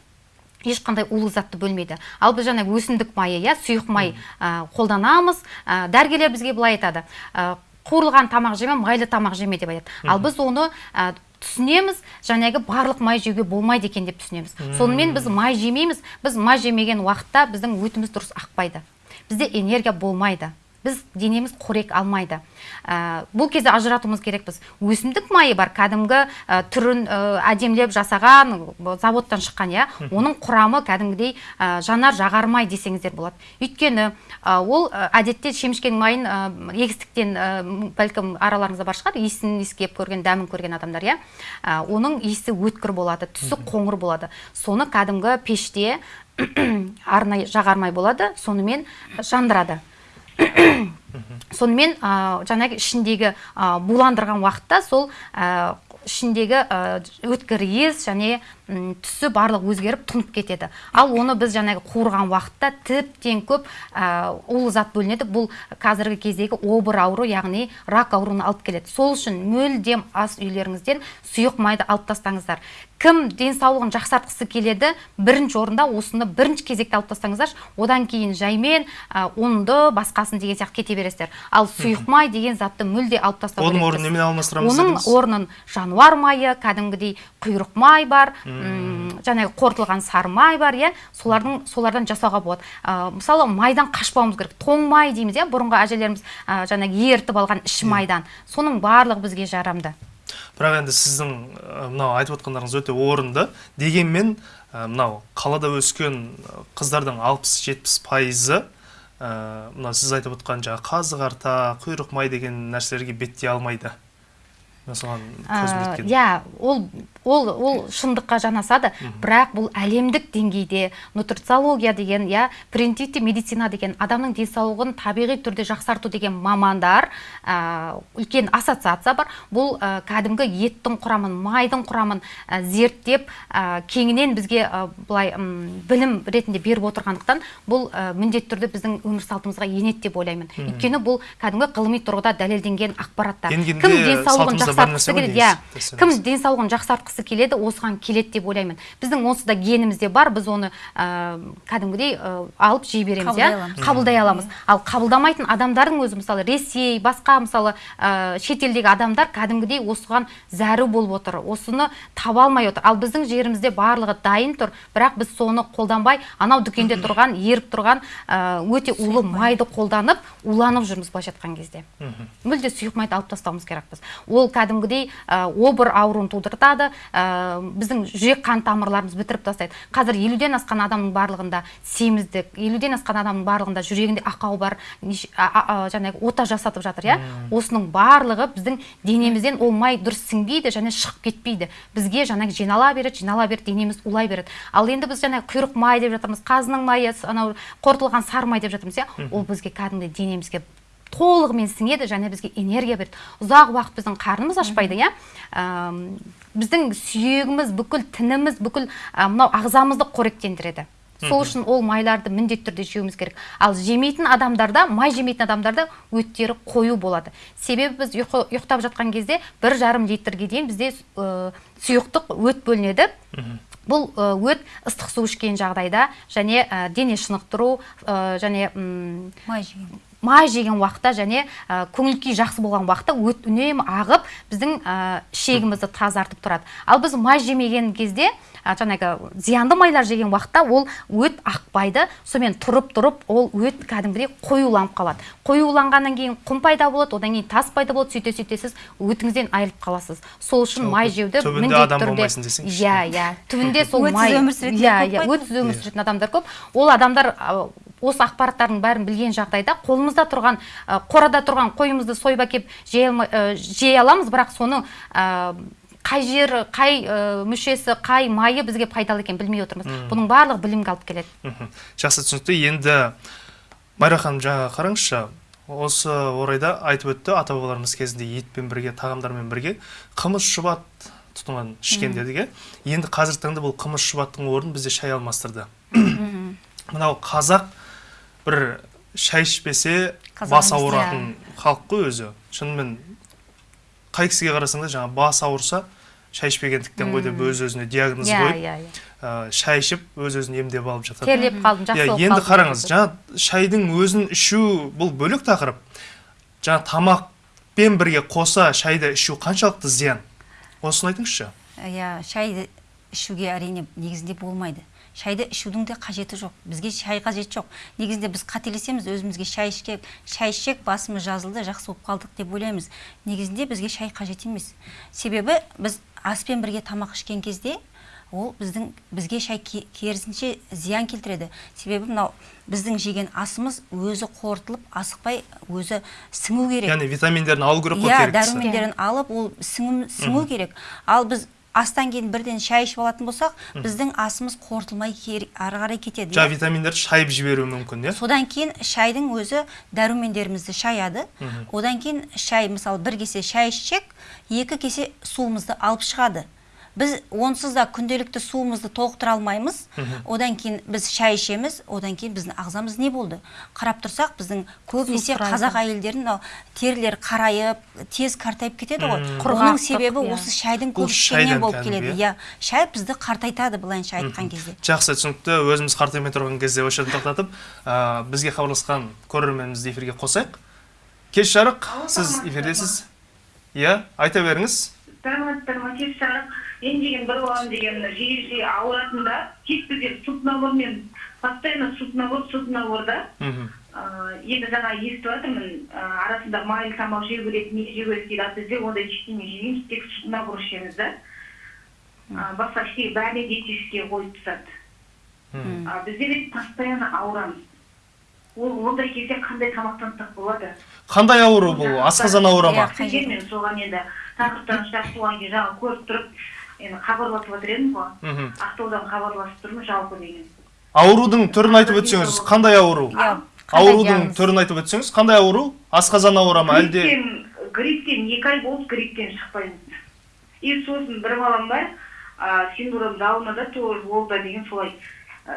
ешқандай улы затты бөлмейді. Ал біз жаңа өсімдік майы иә сұйық май ә, қолданамыз. Ә, дәрігерлер бізге былай айтады. Ә, қуырылған тамақ жеме майлы тамақ жеме деп айтады. Ал біз оны ә, түсінеміз жаңағы барлық май жеуге болмайды екен деп түсінеміз. Сонымен біз май жемейміз. Біз май жемеген уақытта біздің өтіміз дұрыс ақпайды. Бізде энергия болмайды. Біз денеміз қорек алмайды. Ә, бұл кезде ажыратуымыз керекпіз. Өсімдік майы бар кәдімгі ә, түрін ә, әдемілеп жасаған ә, заводтан шыққан иә? Оның құрамы кәдімгідей ә, жанар жағар май десеңіздер болады. Өйткені ә, ол ә, әдетте шемішкенің майын ә, егістіктен ә, бәлкім араларыңызда бар шығар иісін иіскеп көрген дәмін көрген адамдар иә? Ә, оның иісі өткір болады түсі қоңыр болады. Соны кәдімгі пеште арнайы жағар май болады сонымен жандырады. сонымен ә, жаңағы ішіндегі ә, буландырған уақытта сол ә, ішіндегі өткір иіс және түсі барлық өзгеріп тұнып кетеді. Ал оны біз жаңағы қуырған уақытта тіптен көп ә, улы зат бөлінеді. Бұл қазіргі кездегі обыр ауру яғни рак ауруына алып келеді. Сол үшін мүлдем ас үйлеріңізден сұйық майды алып тастаңыздар. Кім денсаулығын жақсартқысы келеді бірінші орында осыны бірінші кезекте алып тастаңыздаршы. Одан кейін жаймен ә, ұнды басқасын деген сияқты кете бересіздер. Ал сұйық май деген затты мүлде алып тастау оның орнын немен алмастырамыз оның орнын жануар майы кәдімгідей құйрық май бар жаңағы қорытылған сары май бар иә? Солардың солардан жасауға болады. Ә, мысалы майдан қашпауымыз керек. Тоң май дейміз иә? Бұрынғы әжелеріміз ә, жаңағы ерітіп алған іш майдан. Соның барлығы бізге жарамды. Бірақ енді сіздің мынау айтып отқандарыңыз өте орынды. Дегенмен мынау қалада өскен қыздардың 60-70 пайызы ә, мына сіз айтып отқан жаңағы қазы қарта құйрық май деген нәрселерге беттей алмайды. Соған Ә, иә ол ол ол шындыққа жанасады бірақ бұл әлемдік деңгейде нутрициология деген иә превентивті медицина деген адамның денсаулығын табиғи түрде жақсарту деген мамандар ә, үлкен ассоциация бар. Бұл ә, кәдімгі еттің құрамын майдың құрамын ә, зерттеп ә, кеңінен бізге ә, былай м, білім ретінде беріп отырғандықтан бұл ә, міндетті түрде біздің өмір салтымызға енеді деп ойлаймын. Өйткені бұл кәдімгі ғылыми тұрғыда дәлелденген ақпараттар. Кім денсаулығын жақсартқысы келеді. иә. Кім денсаулығын жақсартқысы келеді осыған келеді деп ойлаймын. Біздің онсыз да генімізде бар біз оны ә, кәдімгідей ә, алып жей береміз иә? Қабылдай аламыз. Ал қабылдамайтын адамдардың өзі мысалы ресей басқа мысалы ә, шетелдегі адамдар кәдімгідей осыған зәру болып отыр осыны таба алмай отыр. Ал біздің жерімізде барлығы дайын тұр бірақ біз соны қолданбай анау дүкенде тұрған еріп тұрған ә, өте улы майды қолданып уланып жүрміз былайша айтқан кезде. Мүлде сұйық майды алып тастауымыз керекпіз. Ол кәдімгідей ә, обыр ауруын тудыртады. Ә, біздің жүрек қан тамырларымыз бітіріп тастайды. Қазір елуден асқан адамның барлығында семіздік елуден асқан адамның барлығында жүрегінде ақау бар жаңағы ота жасатып жатыр иә? Осының барлығы біздің денемізден ол май дұрыс сіңбейді және шығып кетпейді. Бізге жаңағы жинала береді жинала береді денеміз улай береді. Ал енді біз жаңағы құйрық май деп жатырмыз қазының майы анау қорытылған сары май деп жатырмыз иә? Ол бізге кәдімгі денемізге толығымен сіңеді және бізге энергия береді. Ұзақ уақыт біздің қарнымыз ашпайды иә? Біздің сүйегіміз бүкіл тініміз бүкіл мынау ағзамызды қоректендіреді. Сол үшін ол майларды міндетті түрде жеуіміз керек. Ал жемейтін адамдарда май жемейтін адамдарда өттері қою болады. Себебі біз ұйқы, ұйықтап жатқан кезде бір жарым литрге дейін бізде ә, сұйықтық өт бөлінеді. Бұл өт ыстық су ішкен жағдайда және ә, дене шынықтыру ә, және май жеген май жеген уақытта және ә, көңіл күй жақсы болған уақытта өт үнемі ағып біздің ә, ішегімізді тазартып тұрады. Ал біз май жемеген кезде ә, жаңағы зиянды майлар жеген уақытта ол өт ақпайды сонымен тұрып тұрып ол өт кәдімгідей қоюланып қалады. Қоюланғаннан кейін құм пайда болады одан кейін тас пайда болады сөйте сөйте сіз өтіңізден айырылып қаласыз. Сол үшін май жеуді түбінде міндетті адам түрде болмайсың десеңізші. иә иә. Түбінде сол май өмір сүретіндер иә иә өтсіз өмір сүретін адамдар көп. Ол адамдар осы ақпараттардың бәрін білген жағдайда қолымызда тұрған қорада тұрған қойымызды сойып әкеп жей ә, аламыз. Бірақ соның ә, қай жері қай ә, мүшесі қай майы бізге пайдалы екенін білмей отырмыз. Бұның барлығы білімге алып келеді. Жақсы түсінікті. Енді майра ханым жаңа қараңызшы осы орайда айтып өтті ата бабаларымыз кезінде етпен бірге тағамдармен бірге қымыз шұбат тұтынған ішкен дедік иә енді қазіргі таңда бұл қымыз шұбаттың орнын бізде шай алмастырды. Мынау қазақ бір шай ішпесе бас ауыратын халық қой өзі. Шынымен қай кісіге қарасаң да жаңағы бас ауырса шай ішпегендіктен ғой деп өз өзіне диагноз иә қойып иә иә. шай ішіп өз өзін емдеп алып жатады терлеп қалдым жақсы иә болып енді қараңыз жаңа шайдың өзін ішу бұл бөлек тақырып. Жаңа тамақпен бірге қоса шайды ішу қаншалықты зиян? Осыны айтыңызшы. Иә шайды ішуге әрине негізінде болмайды. Шайды ішудің де қажеті жоқ. Бізге шай қажет жоқ. Негізінде біз қателесеміз өзімізге шай ішкек шай ішсек басымыз жазылды жақсы болып қалдық деп ойлаймыз. Негізінде бізге шай қажет емес. Себебі біз аспен бірге тамақ ішкен кезде ол біздің бізге шай ке- керісінше зиян келтіреді. Себебі мынау біздің жеген асымыз өзі қорытылып асықпай өзі сіңу керек. Яғни витаминдерін алу керек қой иә дәрумендерін алып ол сіңу, сіңу керек. Ал біз астан кейін бірден шай ішіп алатын болсақ біздің асымыз қорытылмай ары қарай кетеді жаңа иә. витаминдерді шайып жіберуі мүмкін иә? Содан кейін шайдың өзі дәрумендерімізді шаяды. Одан кейін шай мысалы бір кесе шай ішсек екі кесе суымызды алып шығады. Біз онсыз да күнделікті суымызды толықтыра алмаймыз одан кейін біз шай ішеміз одан кейін біздің ағзамыз не болды қарап тұрсақ біздің көбінесе қазақ әйелдерінің мынау терілері қарайып тез қартайып кетеді ғой. Оның себебі осы шайдың көп ішкеннен болып келеді иә? иә шай бізді қартайтады былайынша айтқан кезде. Жақсы түсінікті. Өзіміз қартаймай тұрған кезде осы жерден тоқтатып ә, бізге хабарласқан көрерменімізді эфирге қосайық. Кеш жарық. Сіз эфирдесіз. Иә айта беріңіз. Саламатсыздар ма кеш жарық. Мен деген бір балам деген жиі жиі ауыратын да тек бізде сутнабормен постоянно сутнабор сутнабор да. Мхм. Енді жаңа естіп жатырмын арасында майлы тамақ жеу керек не жеу керек дейді ал бізде ондай ештеңе жемейміз тек сутнабор ішеміз да. Басқа ештеңе бәріне диетический қойып тастады. А біздер енді постоянно ауырамыз. Ол ондай кезде қандай тамақтансақ болады? Қандай ауру бұл? Асқазан ауыры ма? мен соған енді тақырыптан шығып туған кезде жаңа көріп тұрып енді хабарласып жатыр едім ғой. Мгм. ақтаудан хабарласып тұрмын жалпы деген. Аурудың түрін айтып өтсеңіз қандай ауру? Иә. Аурудың түрін айтып өтсеңіз қандай ауру? Асқазан ауыры ма әлде? Грипптен грипптен екі ай болды грипптен шықпаймыз и сосын бір балам бар а, синдром даунада тоже ол да деген солай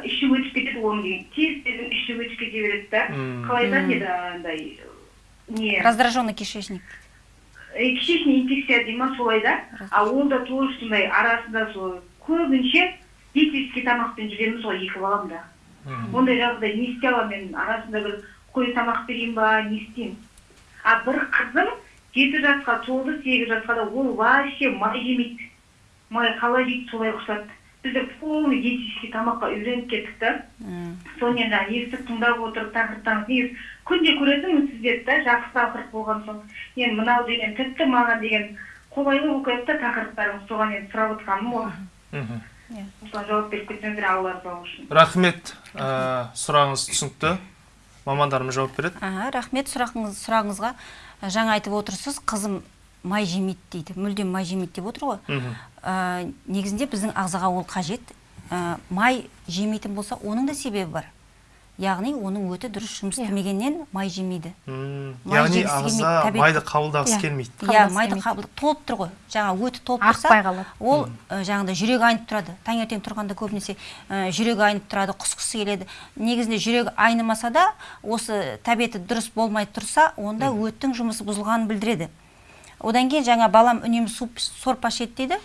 іші өтіп кетеді оның деген. Тез тез іші өтіп кете береді да. Қалай айтады еді андай не? Раздраженный кишечник. Кишечный инфекция дей ма солай да а ол да тоже сондай арасында сол көбінше диетический тамақпен жүреміз ғой екі балам да. Ондай жағдай не істей аламын мен арасында бір қой тамақ берейін ба не істеймін. А бір қызым жеті жасқа толды сегіз жасқа да ол вообще май жемейді май қалай жейді солай құсады біздер полный диетический тамаққа үйреніп кеттік та М. соны енді естіп тыңдап отырып тақырыптан негізі күнде көретінмін сіздерді да жақсы тақырып болған соң. Енді мынау деген тіпті маған деген қолайлы болып кетті да тақырыптарыңыз соған енді сұрап отырғаным ғой Мгм. осыған жауап беріп кетсеңіздер алла разы болсын рахмет ә, сұрағыңыз түсінікті. Мамандарымыз жауап береді. Аха, рахмет сұрағыңыз, сұрағыңызға. Жаңа айтып отырсыз қызым май жемейді дейді мүлдем май жемейді деп отыр ғой. Ә, негізінде біздің ағзаға ол қажет. Ә, май жемейтін болса оның да себебі бар. Яғни оның өті дұрыс жұмыс Иә. істемегеннен май жемейді. Яғни ағза майды қабылдағысы Иә. келмейді. Иә майды қабыл толып тұр ғой. Жаңа өті толып Ақпай тұрса қалады. ол ә, жаңағыдай жүрегі айнып тұрады. Таңертең тұрғанда көбінесе ә, жүрегі айнып тұрады құсқысы келеді. Негізінде жүрегі айнымаса да осы тәбеті дұрыс болмай тұрса онда өттің жұмысы бұзылғанын білдіреді. Одан кейін жаңа балам үнемі суп сорпа ішеді дейді.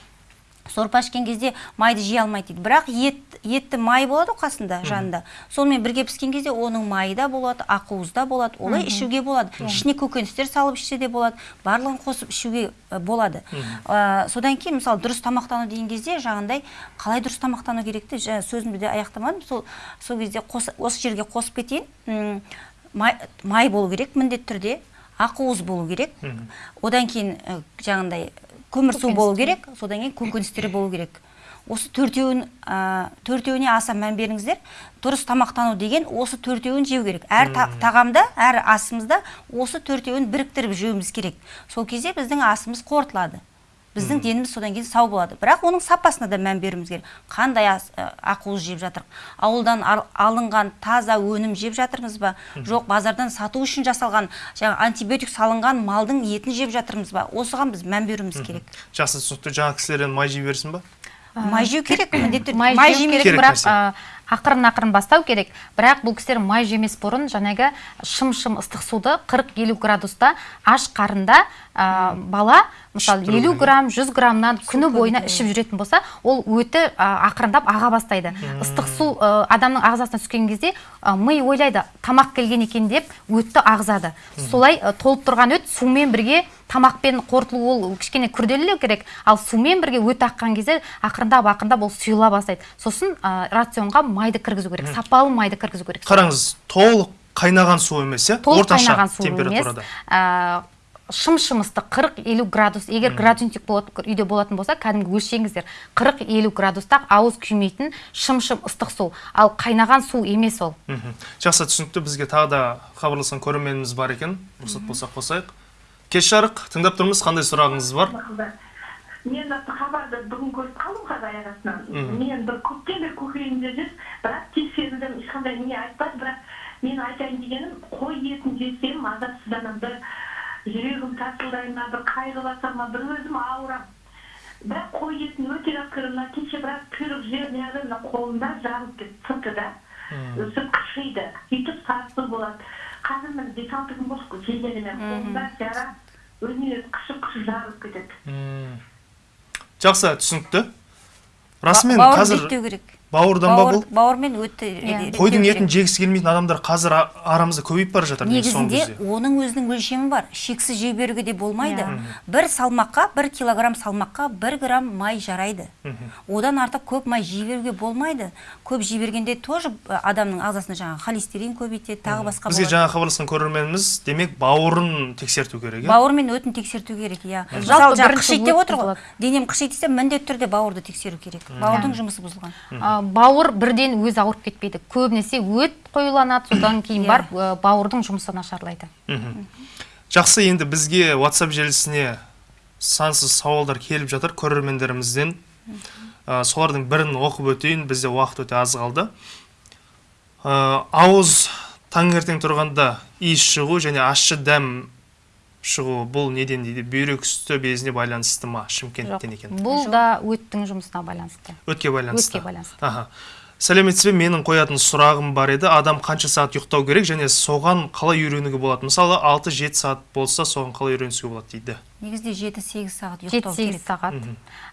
Сорпа ішкен кезде майды жей алмайды дейді. Бірақ ет етті май болады ғой қасында жанында. Сонымен бірге піскен кезде оның майы да болады ақуыз да болады олай ішуге болады. Ішіне көкөністер салып ішсе де болады барлығын қосып ішуге болады. Э, содан кейін мысалы дұрыс тамақтану деген кезде жаңағындай қалай дұрыс тамақтану керекті жаңа сөзімді де аяқтамадым. Сол сол кезде қос- осы жерге қосып кетейін. Май, май болу керек міндетті түрде. Ақуыз болу керек. Одан кейін жаңағындай көмірсу болу керек. Содан кейін көкөністер болу керек. Осы төртеуін ә, төртеуіне аса мән беріңіздер. Дұрыс тамақтану деген осы төртеуін жеу керек. Әр та- тағамда әр асымызда осы төртеуін біріктіріп жеуіміз керек. Сол кезде біздің асымыз қорытылады. Біздің деніміз содан кейін сау болады. Бірақ оның сапасына да мән беруіміз керек. Қандай ақуыз жеп жатырмыз? Ауылдан ал- алынған таза өнім жеп жатырмыз ба? Жоқ базардан сату үшін жасалған жаңа антибиотик салынған малдың етін жеп жатырмыз ба? Осыған біз мән беруіміз керек. Жақсы түсінікті. Жаңа кісілер енді май жей берсін ба? Май жеу керек міндетті түрде. май, жеу керек, бірақ ақырын ақырын бастау керек. Бірақ бұл кісілер май жемес бұрын жаңағы шым шым ыстық суды 40-50 градуста аш қарында а, бала мысалы Ішіп тұру 50 керек. грамм 100 граммнан күні бойына ішіп жүретін болса ол өті а, ақырындап аға бастайды. Ыстық су а, адамның ағзасына түскен кезде а, ми ойлайды тамақ келген екен деп өтті ағызады солай а, толып тұрған өт сумен бірге тамақпен қорытылу ол кішкене күрделілеу керек. Ал сумен бірге өт аққан кезде ақырындап ақырындап ол сұйыла бастайды. Сосын рационға майды кіргізу керек сапалы майды кіргізу керек. Қараңыз толық қайнаған су емес иә? Толық орташа қайнаған су емес. температурада. Шым шым ыстық 40-50 градус егер градусник үйде болатын болса кәдімгі өлшеңіздер 40-50 градуста ауыз күймейтін шым шым ыстық су. Ал қайнаған су емес ол. Мхм. жақсы түсінікті. Бізге тағы да хабарласқан көрерменіміз бар екен. Рұқсат болса қосайық. Кеш жарық. Тыңдап тұрмыз қандай сұрағыңыз бар? Мен хабарды бүгін көріп қалдым қазір арасынан. Мен бір көптен бері көкірегімде жүр бірақ тексерілдім ешқандай не айтпады бірақ мен айтайын дегенім қой етін жесем азапсызданамын бір жүрегім тарсылдай ма бір қайғы ма бір өзім ауырамын бірақ қой етін өте жақсы көремін мына кеше біраз құйрық жер неғып мына қолымда жарылып кетті сыртыда сырт қышиды сөйтіп сарысы болады. Қазір міне бес алты күн болды жегеніме қолымда жара өзіне өзі қышып қышып жарылып кетеді. М. жақсы түсінікті. Расымен қазір керек. Бауырдан ба бұл? бауырмен өтті Иә. қойдың етін жегісі келмейтін адамдар қазір арамызда көбейіп бара жатыр негізінде оның өзінің өлшемі бар. Шексіз жей беруге де болмайды. Бір салмаққа бір килограмм салмаққа бір грамм май жарайды. Одан артық көп май жей беруге болмайды. Көп жей бергенде тоже ә, адамның ағзасында жаңағы холестерин көбейтеді тағы басқа бізге жаңа хабарласқан көрерменіміз демек бауырын тексерту керек иә? Бауыр мен өтін тексерту керек иә. Жалпы бірінші қышиды деп отыр ғой. денем қышиды десе міндетті түрде бауырды тексеру керек. Бауырдың жұмысы бұзылған. Бауыр бірден өзі ауырып кетпейді. Көбінесе өт қоюланады содан кейін Иә. барып ә, бауырдың жұмысы нашарлайды. Жақсы енді бізге WhatsApp желісіне сансыз сауалдар келіп жатыр көрермендерімізден. Ә, солардың бірін оқып өтейін бізде уақыт өте аз қалды. Ә, ауыз таңертең тұрғанда иіс шығу және ащы дәм шығу бұл неден дейді? Бүйрек үсті безіне байланысты ма? Шымкенттен екен? Бұл да өттің жұмысына байланысты. Өтке байланысты. Өтке байланысты. аха. Сәлеметсіз бе менің қоятын сұрағым бар еді. Адам қанша сағат ұйықтау керек және соған қалай үйренуге болады? Мысалы 6-7 сағат болса соған қалай үйренісуге болады дейді. Негізінде жеті сегіз сағат жеті ұйықтау сегіз керек сағат.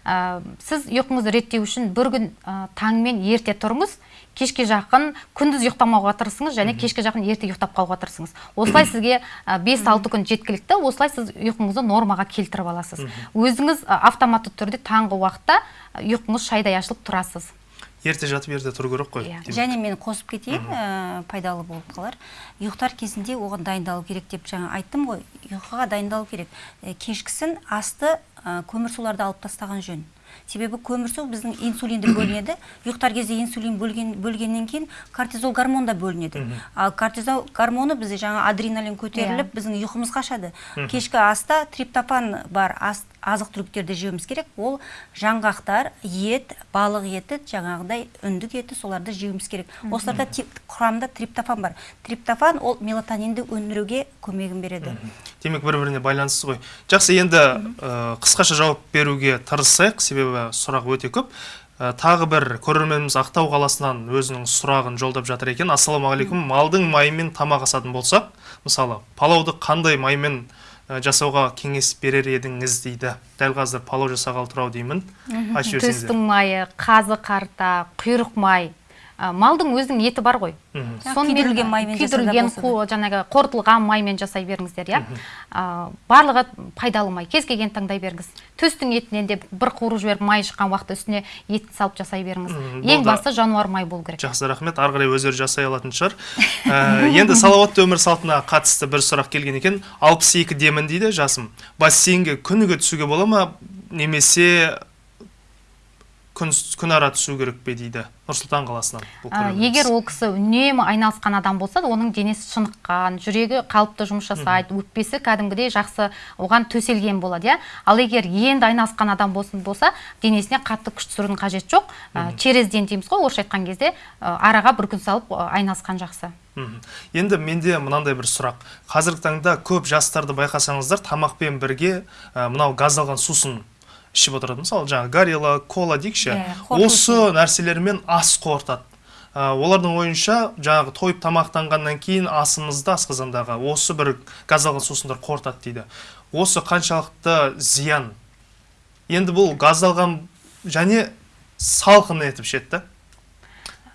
Ә, сіз ұйқыңызды реттеу үшін бір күн ә, таңмен ерте тұрыңыз кешке жақын күндіз ұйықтамауға тырысыңыз және кешке жақын ерте ұйықтап қалуға тырысыңыз осылай сізге ә, бес алты күн жеткілікті осылай сіз ұйқыңызды нормаға келтіріп аласыз. Өзіңіз ә, автоматты түрде таңғы уақытта ә, ұйқыңыз шайдай ашылып тұрасыз. Ерте жатып ерте тұру керек қой. Иә. демек. және мен қосып кетейін ә, пайдалы болып қалар. Ұйықтар кезінде оған дайындалу керек деп жаңа айттым ғой. Ұйқыға дайындалу керек. Ә, кешкісін асты ә, көмірсуларды алып тастаған жөн. Себебі көмірсу біздің инсулинді бөлінеді. Ұйықтар кезде инсулин бөлген, бөлгеннен кейін кортизол гормон да бөлінеді. Ал кортизол гормоны бізде жаңа адреналин көтеріліп біздің ұйқымыз қашады. Кешкі аста триптофан бар азық түліктерді жеуіміз керек. Ол жаңғақтар ет балық еті жаңағыдай үндік еті соларды жеуіміз керек. Осыларда құрамында триптофан бар. Триптофан ол мелатонинді өндіруге көмегін береді. Демек бір біріне байланысты ғой. Жақсы енді ә, қысқаша жауап беруге тырысайық. Себебі сұрақ өте көп. Ә, тағы бір көрерменіміз ақтау қаласынан өзінің сұрағын жолдап жатыр екен. Ассалаумағалейкум. Малдың майымен тамақ асатын болсақ мысалы палауды қандай маймен ә, жасауға кеңес берер едіңіз дейді. Дәл қазір палау жасағалы тұр ау деймін айтып жіберсеңіздер майы қазы қарта құйрық май. Малдың өзінің еті бар ғой. Күйдірілген маймен күйдірілген жаңағы қорытылған маймен жасай беріңіздер иә? Ә, барлығы пайдалы май. Кез келген таңдай беріңіз. Төстің етінен де бір қуырып жіберіп май шыққан уақытта үстіне етін салып жасай беріңіз. Ең басты жануар май болу керек. жақсы рахмет. Ары қарай өздері жасай алатын шығар. Ә, енді салауатты өмір салтына қатысты бір сұрақ келген екен. 62 демін дейді жасым. Бассейнге күніге түсуге бола ма? Немесе күн, күн ара түсу керек пе дейді нұрсұлтан қаласынан егер ол кісі үнемі айналысқан адам болса оның денесі шыныққан жүрегі қалыпты жұмыс жасайды өкпесі кәдімгідей жақсы оған төселген болады иә? Ал егер енді айналысқан адам болсын болса денесіне қатты күш түсірудің қажеті жоқ. Ә, через день дейміз ғой орысша айтқан кезде араға бір күн салып айналысқан жақсы. Енді менде мынандай бір сұрақ. Қазіргі таңда көп жастарды байқасаңыздар тамақпен бірге ә, мынау газдалған сусын ішіп отырады. Мысалы жаңағы горилла кола дейікші. Иә, осы нәрселермен ас қорытады. Ә, олардың ойынша жаңағы тойып тамақтанғаннан кейін асымызды асқазандағы осы бір газдалған сусындар қорытады дейді. Осы қаншалықты зиян. Енді бұл газдалған және салқын етіп ішеді да.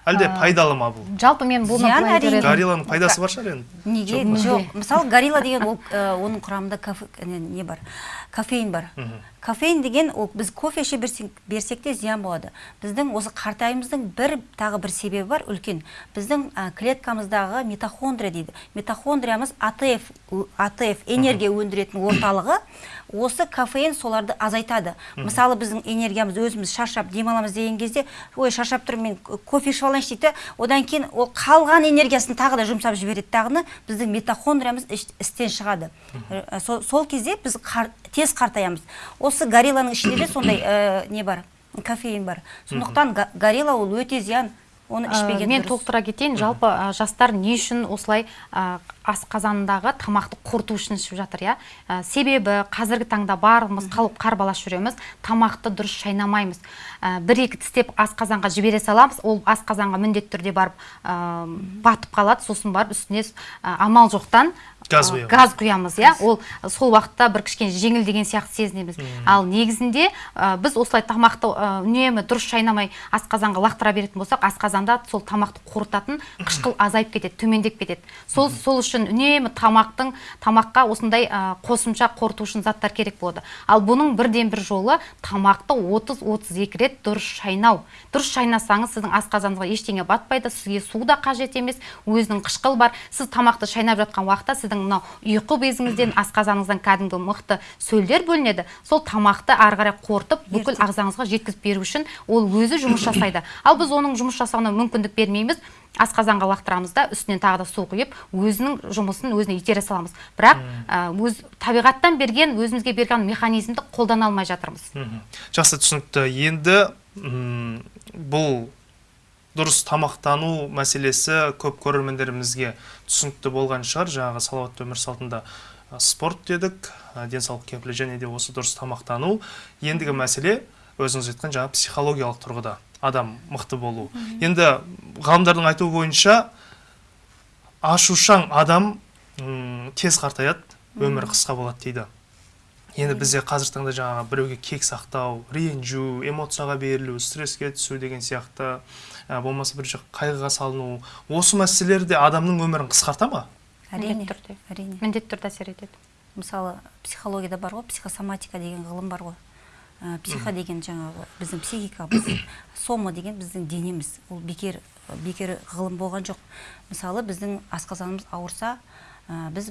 Әлде пайдалы ма бұл? жалпы мен көремін. горилланың пайдасы бар шығар енді. Неге? Жоқ, мысалы горилла деген ол ә, оның құрамында не бар? Кофеин бар. Кофеин деген ол біз кофе іше берсек, берсек те зиян болады. Біздің осы қартаюымыздың бір тағы бір себебі бар үлкен. Біздің ә, клеткамыздағы митохондрия дейді. Митохондриямыз атф атф энергия өндіретін орталығы. Осы кофеин соларды азайтады. Мысалы біздің энергиямыз өзіміз шаршап демаламыз деген кезде ой шаршап тұрмын мен кофе ішіп алайыншы дейді. Да, одан кейін ол қалған энергиясын тағы да жұмсап жібереді дағыны біздің митохондриямыз істен шығады. Сол, сол кезде біз қар- тез қартаямыз. Осы горилланың ішінде де сондай ә, не бар кофеин бар. Сондықтан горилла ол өте зиян. Оны Ә, ішпеген мен дұрыс. толықтыра кетейін. Жалпы ә, жастар не үшін осылай ә, асқазандағы тамақты қорыту үшін ішіп жатыр иә? Ә, себебі қазіргі таңда барлығымыз қалып қарбалас жүреміз тамақты дұрыс шайнамаймыз. Ә, бір екі тістеп асқазанға жібере саламыз ол асқазанға міндетті түрде барып ә, батып қалады сосын барып үстіне ә, амал жоқтан Газ құямыз. газ құямыз иә? Ол сол уақытта бір кішкене жеңіл деген сияқты сезінеміз. Ал негізінде ә, біз осылай тамақты ә, үнемі дұрыс шайнамай асқазанға лақтыра беретін болсақ асқазанда сол тамақты қорытатын қышқыл азайып кетеді төмендеп кетеді. Сол сол үшін үнемі тамақтың тамаққа осындай ә, қосымша үшін заттар керек болады. Ал бұның бірден бір жолы тамақты 30-32 рет дұрыс шайнау. Дұрыс шайнасаңыз сіздің асқазаныңызға ештеңе батпайды сізге су да қажет емес өзінің қышқыл бар. Сіз тамақты шайнап жатқан уақытта сіздің мынау ұйқы безіңізден асқазаныңыздан кәдімгі мықты сөлдер бөлінеді. Сол тамақты ары қарай қорытып бүкіл ағзаңызға жеткізіп беру үшін ол өзі жұмыс жасайды. Ал біз оның жұмыс жасауына мүмкіндік бермейміз. Асқазанға лақтырамыз да үстінен тағы да су құйып өзінің жұмысын өзіне итере саламыз. Бірақ өз табиғаттан берген өзімізге берген механизмді қолдана алмай жатырмыз. Жақсы түсінікті. Енді бұл дұрыс тамақтану мәселесі көп көрермендерімізге түсінікті болған шығар. Жаңағы салауатты өмір салтында спорт дедік денсаулық кепілі және де осы дұрыс тамақтану. Ендігі мәселе өзіңіз айтқан жаңағы психологиялық тұрғыда адам мықты болу. Енді ғалымдардың айтуы бойынша ашушаң адам м, тез қартаяды өмірі қысқа болады дейді. Енді бізде қазіргі таңда жаңағы біреуге кек сақтау ренжу эмоцияға берілу стресске түсу деген сияқты ә, болмаса бір жақ қайғыға салыну. Осы мәселелер де адамның өмірін қысқарта ма? Әрине. Міндетті түрде. Әрине. Міндетті түрде әсер етеді. Мысалы психологияда бар ғой психосоматика деген ғылым бар ғой. Ә, психо деген жаңағы біздің психика біз сома деген біздің денеміз. Ол бекер бекер ғылым болған жоқ. Мысалы біздің асқазанымыз ауырса ә, біз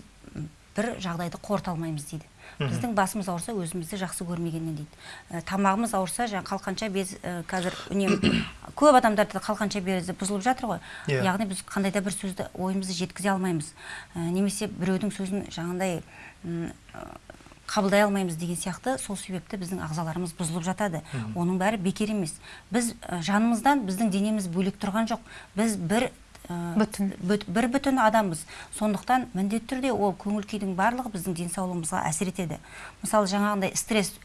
бір жағдайды қорыта алмаймыз дейді. Біздің басымыз ауырса өзімізді жақсы көрмегеннен дейді. Ә, тамағымыз ауырса жаңағы қалқанша без ә, қазір үнемі көп адамдарда қалқанша безі бұзылып жатыр ғой. Иә. яғни біз қандай да бір сөзді ойымызды жеткізе алмаймыз. Ә, немесе біреудің сөзін жаңағындай ә, қабылдай алмаймыз деген сияқты сол себепті біздің ағзаларымыз бұзылып жатады. Оның бәрі бекер емес. Біз ә, жанымыздан біздің денеміз бөлек тұрған жоқ. Біз бір бір бүтін адамбыз. Сондықтан міндетті түрде ол көңіл күйдің барлығы біздің денсаулығымызға әсер етеді. Мысалы жаңағындай стресс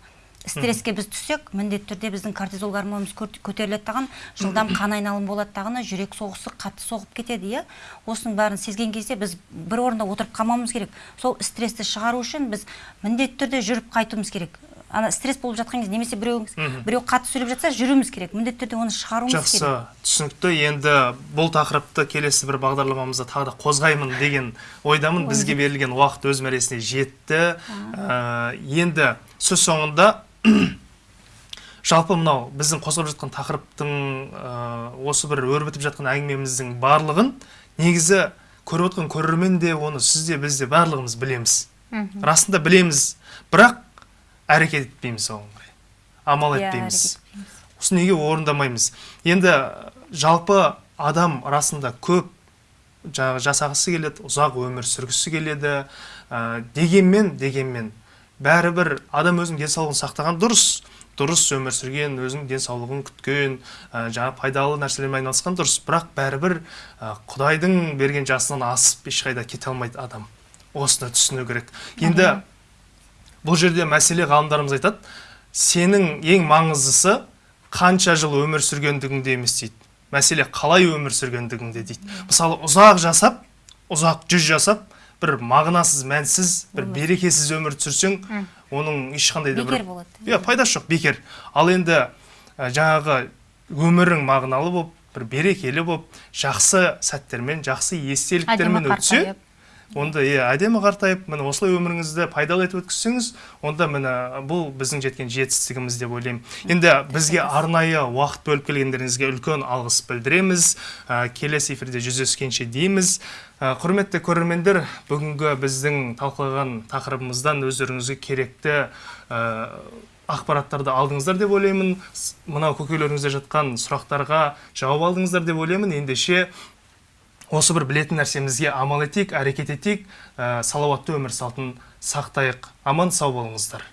стресске біз түссек міндетті түрде біздің кортизол гормонымыз көтеріледі тағын жылдам қан айналым болады тағыны жүрек соғысы қатты соғып кетеді иә? Осының бәрін сезген кезде біз бір орында отырып қалмауымыз керек. Сол стрессті шығару үшін біз міндетті түрде жүріп қайтуымыз керек. Ана стресс болып жатқан кезде немесе біреу біреу қатты сөйлеп жатса жүруіміз керек. Міндетті түрде оны шығаруымыз жақсы. керек. Түсінікті. Енді бұл тақырыпты келесі бір бағдарламамызда тағы да қозғаймын деген ойдамын. Бізге берілген уақыт өз мәресіне жетті. Ә, енді сөз соңында жалпы мынау біздің қозғап жатқан тақырыптың ә, осы бір өрбітіп жатқан әңгімеміздің барлығын негізі көріп отқан көрермен де оны сіз де біз де барлығымыз білеміз. Расында білеміз. Бірақ әрекет етпейміз оған қарай. Амал Иә, етпейміз. осы неге орындамаймыз? Енді жалпы адам расында көп жаңағы жасағысы келеді ұзақ өмір сүргісі келеді ә, дегенмен дегенмен бәрібір адам өзінің денсаулығын сақтаған дұрыс. Дұрыс өмір сүрген өзінің денсаулығын күткен ә, жаңа пайдалы нәрселермен айналысқан дұрыс. Бірақ бәрібір ә, құдайдың берген жасынан асып ешқайда кете алмайды адам осыны түсіну керек. Енді бұл жерде мәселе ғалымдарымыз айтады сенің ең маңыздысы қанша жыл өмір сүргендігіңде емес дейді. Мәселе қалай өмір сүргендігіңде дейді. Мысалы ұзақ жасап ұзақ жүз жасап бір мағынасыз мәнсіз бір берекесіз өмір сүрсең оның ешқандай да бір бекер болады иә пайдасы жоқ бекер. Ал енді ә, жаңағы өмірің мағыналы болып бір берекелі болып жақсы сәттермен жақсы естеліктермен өтсе онда иә әдемі қартайып міне осылай өміріңізді пайдалы етіп өткізсеңіз онда міне бұл біздің жеткен жетістігіміз деп ойлаймын. Енді бізге арнайы уақыт бөліп келгендеріңізге үлкен алғыс білдіреміз. Ә, келесі эфирде жүздескенше дейміз. Ә, құрметті көрермендер бүгінгі біздің талқылаған тақырыбымыздан өздеріңізге керекті ә, ақпараттарды алдыңыздар деп ойлаймын. Мынау көкейлеріңізде жатқан сұрақтарға жауап алдыңыздар деп ойлаймын. Ендеше осы бір білетін нәрсемізге амал етейік әрекет етейік. Ә, салауатты өмір салтын сақтайық. Аман сау болыңыздар.